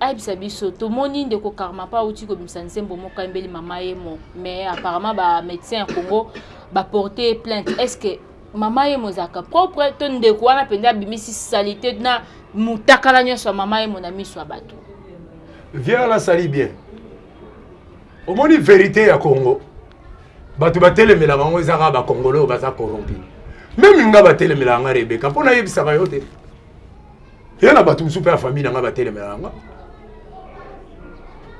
ayebisa biso tomoni ndeko karma pa auti kobimisa nzembo moko ayembeli mama yemo mais apparemment ba médecin ya congo baporte ye plainte est ce que mama yemo ezalaka propre to ndeko wana mpenza abimisi salite na motakala nyonso ya mama yemo na miso ya bato vie wana asali bien omoni verité ya congo bato batelemelaka yango ezaka bakongole oyo baza corrompi meme nga batelemelaka nga rebeka mpo nayebisaka yo te Eza na bato mosusu mpe ya famille na ngai batelemelaka nga.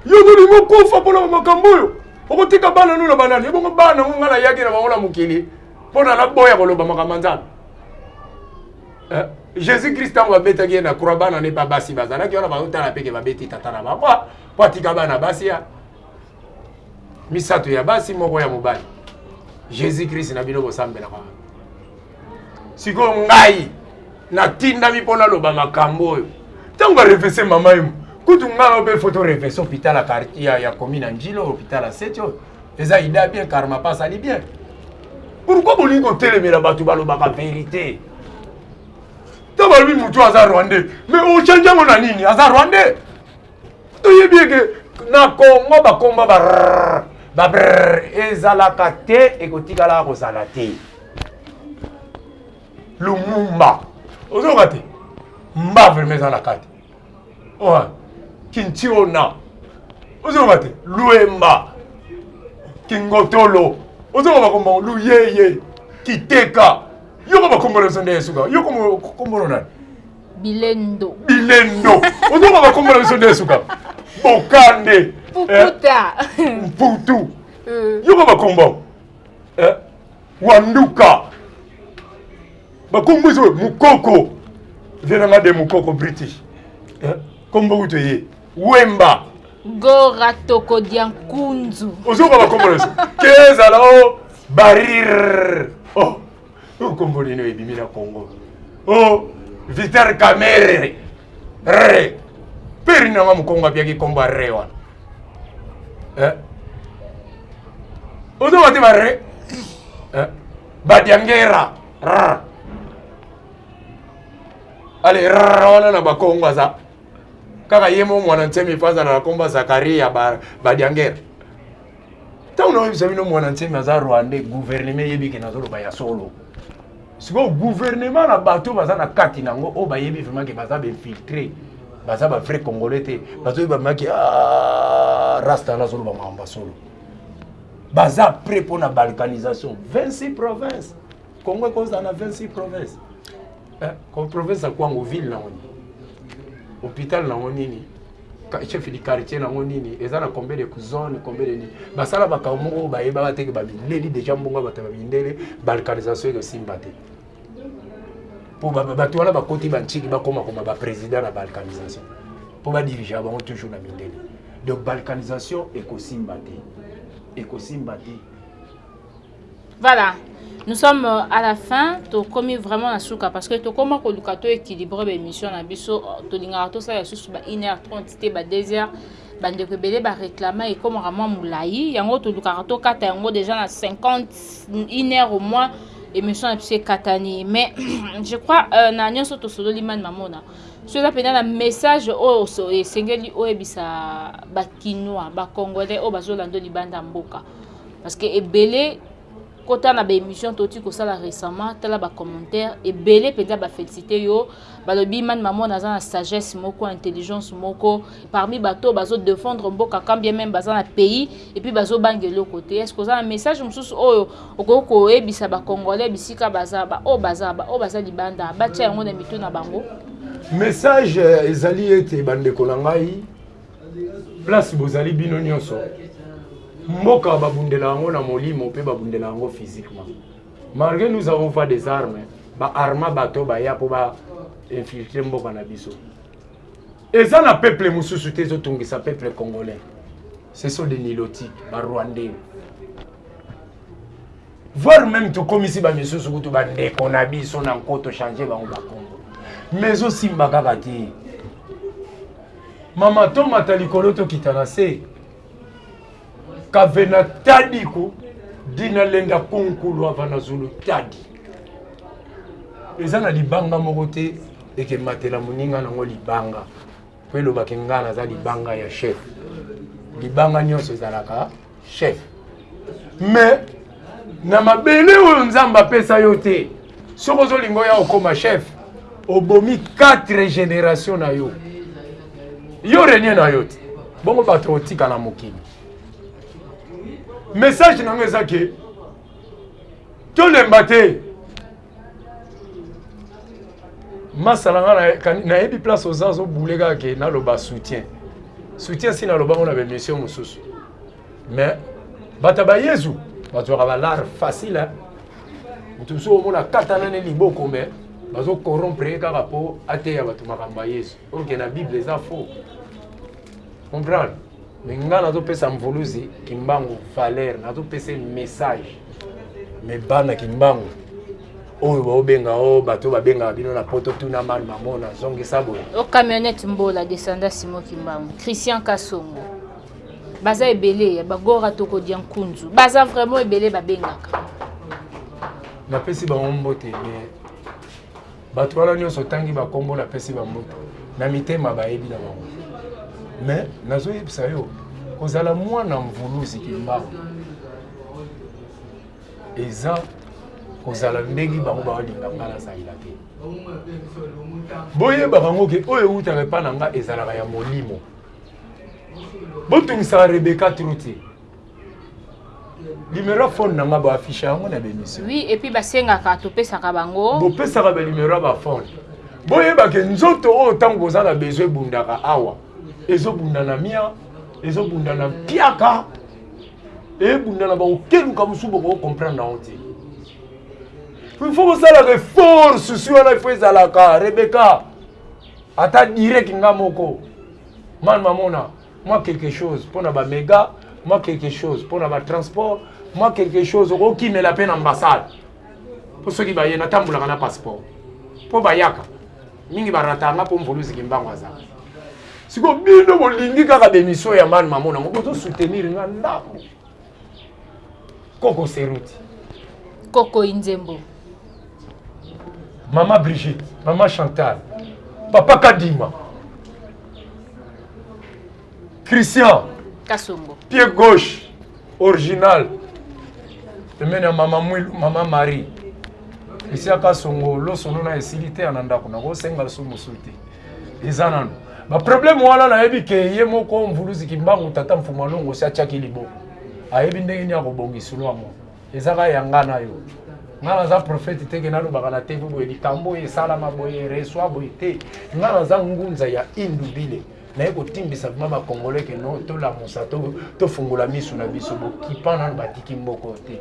Yo tolingi okufa mpo na makambo oyo okotika bana no na banani ebongo bana yango ngai nayaki na bango na mokili mpo na naboya koloba makambo ya nzambe eh, jésus christ ntango babetaki ye na croix bana ne babasi bazalaki wana baotala mpeke babeti tata na bango mpo atika bana basi ya misato ya basi moko ya mobali jésus christ na bino bosambelaka sikoyo ngai natindami mpo naloba makambo oyo ntango barevese mama emo kutu ngai na obe foto revese hôpital ya quartier ya, ya commune ya njilo hôpital ya seti oyo eza ida bien karma pa asali bien pourkui bolingi kotelemela bato balobaka verité to balobi motu aza rwandais mais ochange yango na nini aza rwandais toyebi eke na congo bakomba ba babr ezalaka te ekotikalaka kozala te lumumba ozoyoka te mba vrema eza na kati kintiona ozoyoka te luemba kingotolo ozoyoka bakombo luyeye kiteka yoko bakombo na biso nde esuka yoko kombono nani bilendo bilendo ozoyoka bakombo na biso nde esuka bokande mputu eh? eh. yoko bakombo eh? Wanduka. Bakombo ezo mukoko. Viens na nga de mukoko British. Eh, kombo uto ye. Wemba. Gora toko dia nkunzu. Ozoka bakombo leso. Kezala o barir. Oh. Kombo lino ebimi na Congo. Oh, Vital Kamerhe. Re. Peri na nga mukongo abiaki kombo re wana. eh? ozo wate barre eh? badiangera ale wana na bakongo aza kaka ye mo mwana nsemi mpo azala na kombo zakaria badiangera ntango naoyebisa bino mwana nsemi aza rwandais guvernema eyebike nazoloba ya solo Sikoyo gouvernement na bato baza na kati na yango oyo bayebi vraiment ke baza bainfiltre baza ba vrai congolais te bazoyeba vraiment ke ah, rasta wana azoloba makambo ya solo baza prêt mpo na balkanisation 26 province congo ekozala na 26 province eh, province ya kwango ville nango nini hôpital nango nini chef du quartier nango nini eza na combien de zone combien de nini basala makambo moko bayebaka te ke bamindeli deja mbongo bato bamindele balkanisation ekosimba te mpo bato wana bakoti banciki bakoma koma baprésident na balkanisation mpo badirigea bango toujours na mindele donc balkanisation ekosimba te ekosimba te Voilà, nous sommes à la fin, tokomi vraiment na suka parce que tokoma koluka to équilibrer ba émission na biso, tolingaka tosala lisusu ba 1h30 te ba 2h bandeko ebele bareklama ekomaka mwa molai yango tolukaka tokata yango déjà na 50 une heure au moins émission na biso ekatani mais je crois euh, na nyonso tosololi mani mamona so eza mpenza na message oyo oh, esengeli oyebisa bakinois bacongolais oyo oh, bazolanda libanda mboka Parce que ebele kota na ba emission to ti kosala recemment tala ba commentaire ebele penza ba felicite yo balobi mani mamona aza na sagesse moko intelligence moko parmi bato bazo defendre mboka quand bien meme baza na pays et puis bazo banga eloko te est ce que oza na message mosusu oyo okoki koyebisa ba congolais bisika baza ba oyo baza ba oyo baza libanda batia yango na mitu na bango message ezali ete bandeko na ngai place bozali bino nyonso mboka babundela yango na molimo mpe babundela yango physiquement malgré nous avons pas des armes baarma bato baya mpo ba infiltre mboka na biso eza na peuple mosusu te ezotungisa peuple congolais ce sont des nilotiques barwandais voir même tokomisi bamisusu kutu bandeko na biso na nko tochange bango bakombo mais ezosimba kaka te Mama to mata likolo to kita na se Kavena tadi ko dina lenda kunkulu avana zulu tadi Eza na libanga moko te eke matela moninga na ngo libanga Po eloba ke nga naza libanga ya chef Libanga nionso ezalaka chef mais na mabele oyo nzambe apesa yo te soki ozolinga oya okoma chef obomi 4 génération na yo yo renie na yo te bongo bato otika na mokili message na yango eza ke tolemba te masala nga nayebi place oza ozobule kaka ke naloba soutien soutien si nalobango na baémission mosusu mais bato ya bayezu bazwaka balare facile moto mosusu omona katana ne liboko me bazo corrompre ye kaka mpo ateya bato makambo ya yezu oke na bible eza faux comprendre Mais nga nazo pesa mvuluzi kimbangu valeur, nazo pesa message. Mais bana kimbangu oyo baobenga o oh, bato babengaka bino na poto tuna mani mamona zongisa boye o oh, camionnette mbola descenda simo kimbangu christian kasongo baza ebele ya bagora toko dia nkunzu baza vraiment ebele babengaka napesi bango mbote mais Bato wana nionso otangi ba kombo na pesi ba mbote na mitema ba yebi na bango mais nazo yebisa yo kozala mwana mvuluzi kimbangu eza kozala ndenge bango baolinga ngai nazalila te boyebaka yango ke oyo ewutaka epai na ngai ezalaka ya molimo botungisaka rebeka tro te numero ya phone na nga boaffiche yango na bemission oui epuis basengaka topesaka bango bopesaka banumero ya baphone boyebake nzoto oyo ntango boza na besoin ebundaka awa ezobunda na mia ezobunda na mpiaka ebunda na bakokeluka mosusu bokocomprendre nango te il faut kosalaka effort susi wana ifo ezalaka rebeka ata direct nga moko man mamona mwa quelque chose pona ba mega mwa quelque chose pona ba transport mwa quelque chose okokimela pe na ambassade po soki baye natambolaka na passeport po bayaka mingi barata nga po mvuluzi kimbangu aza siko bino bolingi kaka bemission ya mani mamona ngo bozo soutenir nga ndambo Koko Seruti. Koko Inzembo. Mama Brigitte, Mama Chantal, Papa Kadima. Christian. Kasongo. Pied gauche, original. Pembeni ya Mama Mwilu, Mama Marie. Christian Kasongo, loso nuna esili te ya na ndako, nakosenga loso mosusu te. eza nanu ba problème wana nayebi ke ye moko mvuluzi kimbangu tata mfumu alongo si atiaki liboko ayebi ndenge nini akobongisa lwango ezaka ya nga na yo nga naza prophète te ke nalobaka na tv boye likambo oyo esalama boye reswa boye te nga naza ngunza ya indubile naye kotimbisa vrima bakongole ke no tolamusa tofungola misu na biso bokipa nanu batiki mboko te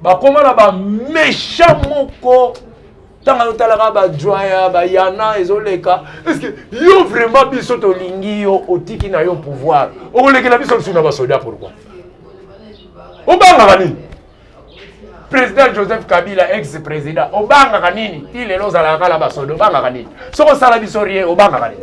Bakoma na ba mechant moko tanga yo talaka ba joya ba yana ezoleka est-ce que yo vraiment biso tolingi yo otiki na yo pouvoir okolekela biso lisusu na basoda pourquoi obangaka nini président joseph kabila ex président obangaka nini ti lelo ozalaka kala basoda obangaka nini soki osala biso rien obangaka nini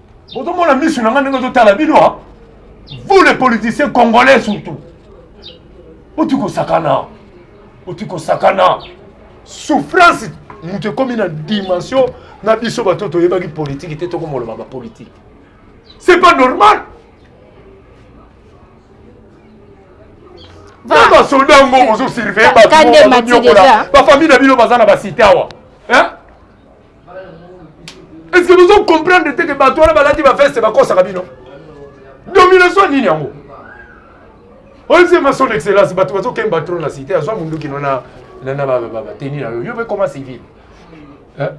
Bozo mona misu nanga ndenge ozo tala bino ha. Vous les politiciens congolais surtout. Oti ko sakana. Oti ko sakana. Souffrance mutu ekomi na dimension na biso bato toyebaki politique te tokomoloba ba politique. C'est pas normal. na basoda yango ozosurveille bato bafamille na bino baza na basite awa est ce que bozo comprendre te ke bato wana balati baveste bakosaka bino domination nini yango oyebisema son excellence bato bazokemba tro na cité azwa munduki no na bateni na yo yo mpe koma civile eh?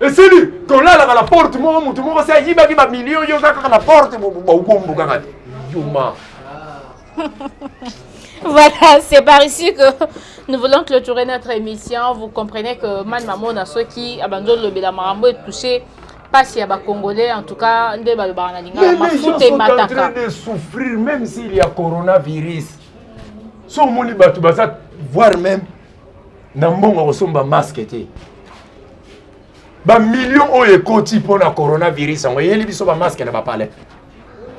esili tolalaka na porte moko motu moko se ayibaki bamilio yo oza kaka na porte baubombo kaka te yuma voilà, c'est par ici que nous voulons clôturer notre émission. Vous comprenez que Man Mamona, ceux qui abandonnent le Belamaramo est touché pasi ya bacongolais en tout cas nde balobaka na lingala mafuta emataka de souffrir même s'il y a coronavirus so omoni bato baza voir même na mbongo akosomba masque te Ba millions oyo ekoti mpo na coronavirus yango eyeli biso ba masque na ba palais.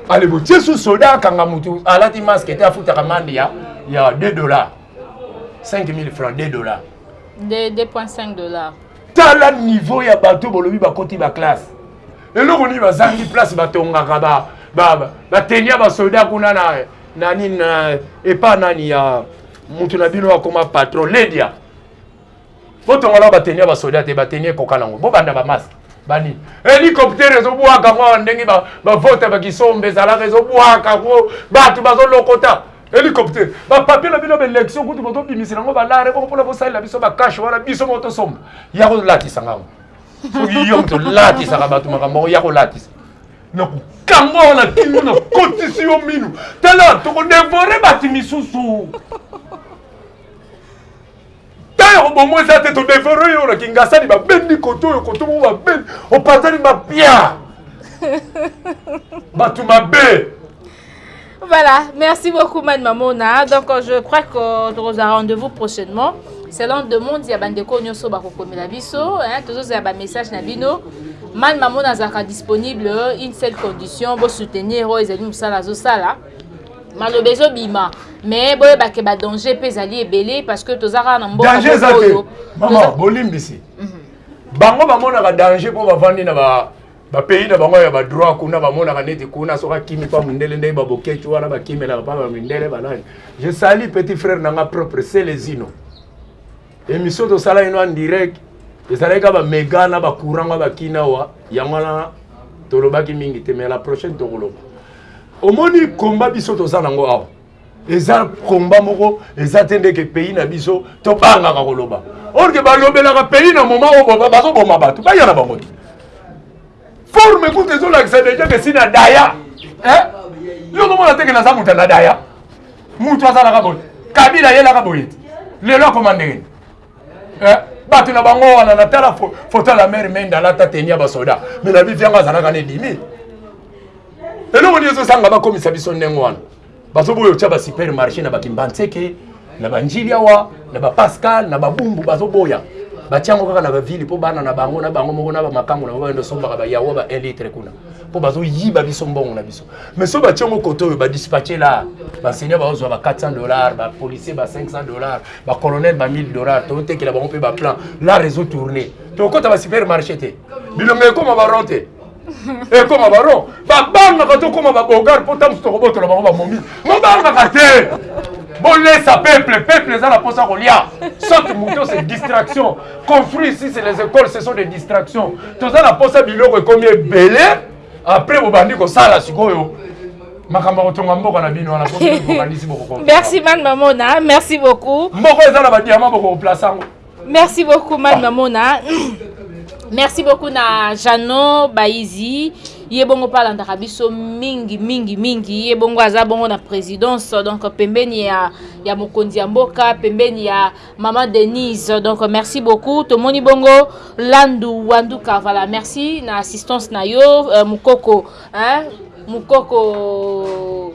Ale botie sous soda akanga mutu alati masque te afutaka mande ya ya 2 dollars. 5000 francs 2 dollars. 2.5 dollars. Tala niveau ya bato bolobi bakoti ba classe. Eloko nini bazangi place batongaka ba ba ba tenia ba soda kuna na na nini na epa nani ya mutu na bino akoma patron Ledia. Botonga na ba tenue ya ba soda te ba tenue ekoka nango bobanda ba masque bani helicoptère ezobwaka ngo awa ndenge ba ba vote ba kisombe ezalaka ezobwaka ngo batu bazolokota helicoptère ba papier na bino ba election kutu bozobimisela ngo balare bongo mpona bosalela biso ba cash wana biso moko tosomba ya kolatisa ngango soki yo moto olatisaka bato makambo yango ya kolatisa nakokanga wana kino nakotisi yo mino tala tokodevore bato misusu Temps ya koboma eza te, to devore yo na kingasani babendi koto oyo koto mo babendi opatani mapia bato mabe Voilà, merci beaucoup Mad Mamona. Donc je crois que nous aurons rendez-vous prochainement. Selon demande ya bandeko nyoso bakokomela biso, hein, tous ya ba message na bino. Mad Mamona azaka disponible une seule condition, bo soutenir oyo ezali musala zo sala. maloba ezo bima mais boyeba ke ba danger pe ezali ebele parce que toza kaka na mboka danger eza te mama bolimbisi mhm. bango bamonaka danger mpo bavandi na ba bapays na bango ya badroit kuna bamonaka neti kuna soki akimi mpa mondele ndenge babokeci wana bakimelaka mpa bamindele banani je sali petit frère na nga propre selezino Emission tosala ino en direct ezalaki ka ba mega na ba courant nga ba kina wa yango wana tolobaki mingi te mais la prochaine tokoloba. Omoni combat biso toza nango awa. Eza combat moko eza te ndeke pays na biso tobangaka koloba. Or que balobelaka pays na moment oyo bazoboma bato bayana bango te. forme kutu ezolakisa deja ke sina daya eh? yo komona teke naza moto na daya moto azalaka boye kabila ayelaka boye te lelo akoma ndenge eh? bato na bango wana natala foto ya la mare mende alata teni ya basoda me na bivi yango azalaka na edimi eloko nini ezosanga bakomisa biso ndenge wana bazoboya otya ba super marché na bakimbanseke na banjili awa na bapascal na babumbu bazoboya batya yango kaka na bavile mpo bana na bango na bango moko na bamakango na bango bayenda osombaka bayawa ba 1 litre kuna mpo bazoyiba biso mbongo na biso mais so batya yango kote oyo badispatche la baenseignant baozwa ba 400 dollars bapolicier ba 500 dollars bacolonel ba 1000 dollars totekela bango mpe baplan la réseau tourne tokokɔta ba supermarché te bilonga ekoma baron te ekoma baron babangaka tokoma babogare mpo ntango mosusu tokobotola bango bamomi mobangaka te bolesa peuple peuple eza na mposa kolia soki moto se distraction construit ici c'est les écoles ce sont des distractions toza na mposa biloko ekomi ebele après bobandi kosala sikoyo makambo kotonga mboka na bino wana bokanisi bokokomerci man mamona merci beaucoup mboka eza na badiama bokokoplace yango Merci beaucoup man mamona. Merci beaucoup na Jeannot Baizi. ye bongo mpe alandaka biso mingi mingi mingi ye bongo aza bongo na présidence donc pembeni ya, ya mokonzi ya mboka pembeni ya mama denise donc merci beaucoup tomoni bongo landu wandu kavala merci na assistance na yo euh, mokoko hein? mokoko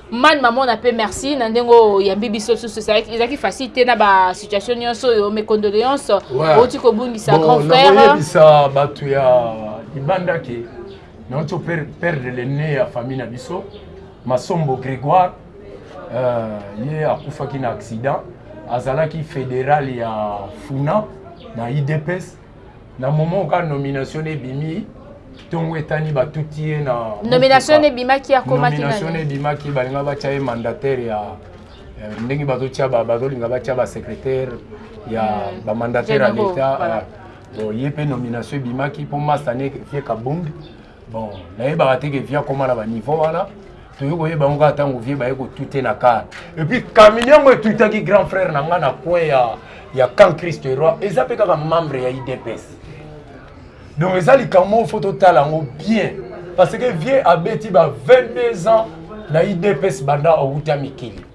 Man mamona pe merci na ndenge oyo yambi biso lisusu ezalaki facile te na ba situation nyonso oyo mes condoléances outi kobungisa grand frère nakoyebisa bato ya libanda ke nauti perdre le nez ya famille na biso masombo grégoire euh, ye akufaki na accident azalaki fédéral ya funa na idps na moment oka nomination ne bimi tongo etani batuti ye na nomination ne bimaki akomaki nomination ne bimaki balinga batya ye mandataire ya eh, ndenge bazotya bazolinga batya basecrétaire ya hmm. bamandataire ya leta ye mpe nomination ebimaki mpo masta ne fie kabund Bon, nayebaka te ke vie akoma na ba niveau wana. Toye koyeba yango kaka tango vie baye kotute na car. Et puis camion yango etutaki grand frère na nga na coin ya ya camp Christ Roi eza pe kaka membre ya IDPS. Donc eza likambo moko faut totala yango bien parce que vieux abeti ba 22 ans na IDPS banda awuta mikili.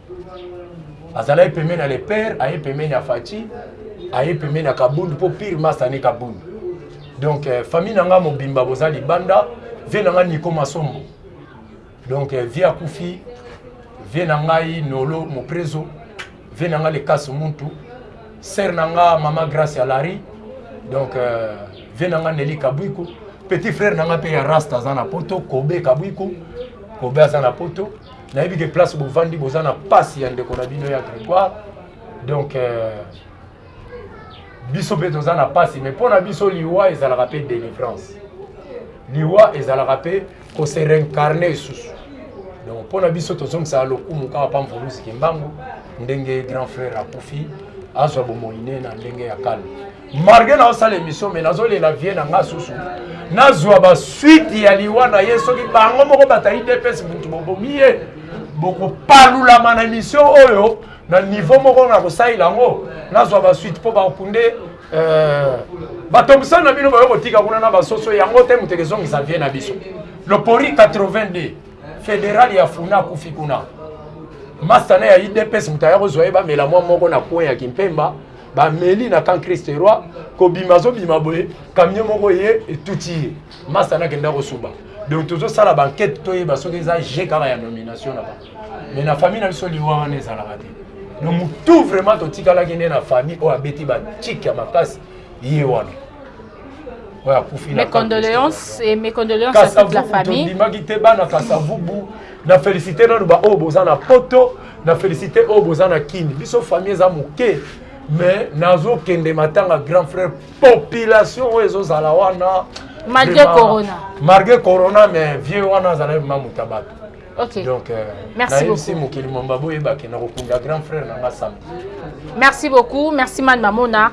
azalaki pembeni ya le père aye pembeni ya faci aye pembeni ya kabundu mpo pire masta ne kabundu donc euh, famille na ngai mobimba boza libanda vie na ngai niko masombo donc euh, vie akufi vie na ngai nolo moprezo vie na ngai lekasi muntu sere na ngai mama grace ya lari donc euh, vie na ngai neli kabwiko petit frère na ngai mpe ya rasta aza na poto kobe kabwiko kobe aza na poto nayebi ke place bovandi boza na pasi ya ndeko na bino ya gregoire donc euh, biso mpe toza na pasi mais mpo na biso liwa ezalaka mpe délivrance liwa ezalaka mpe kose reincarne esusu donc mpo na biso tozongisaka lokumu kaka pa mvuluzi kimbangu ndenge grand frère akufi azwa bomoi ne na ndenge ya calme Margue na osala emission mais nazo lela vie na nga susu nazwa ba suite ya liwa na ye soki bango moko batali DPS mutu bobomi ye bokopalulama na emission oyo na niveau moko na kosalela yango nazwa ba suite mpo bakunde euh, batongisa na bino bayo kotika kuna na basoso yango te moto ekezongisa vie na biso lopori 82 federal ya funa akufi kuna masta na ya idps moto aya kozwa ye bamela mwa moko na coin ya kimpemba bameli na camp christ roi kobima azobima boye camion moko ye etuti ye masta nakenda kosuba donc tozosala bankete toyeba soki eza je kaka ya nomination na ba mais na famille na biso liwa wana ezalaka te donc motu vraiment totikalaki nde na famille oyo abeti bacike ya makasi ye wana oyo akufi na condoléances et mes condoléances à toute la famille tondimaki te bana kasavubu na félicité nanu ba oyo boza na poto na félicité oyo boza na kin biso famille eza moke mais nazokende matanga grand frère population oyo ezozala wana malgré corona malgré corona mais vieux wana azalaki mamuta bato Okay. Donc, euh, merci beaucoup. Mokili Mamba Boyeba, qui n'a grand frère, n'a Merci beaucoup. Merci, Madame Mamona.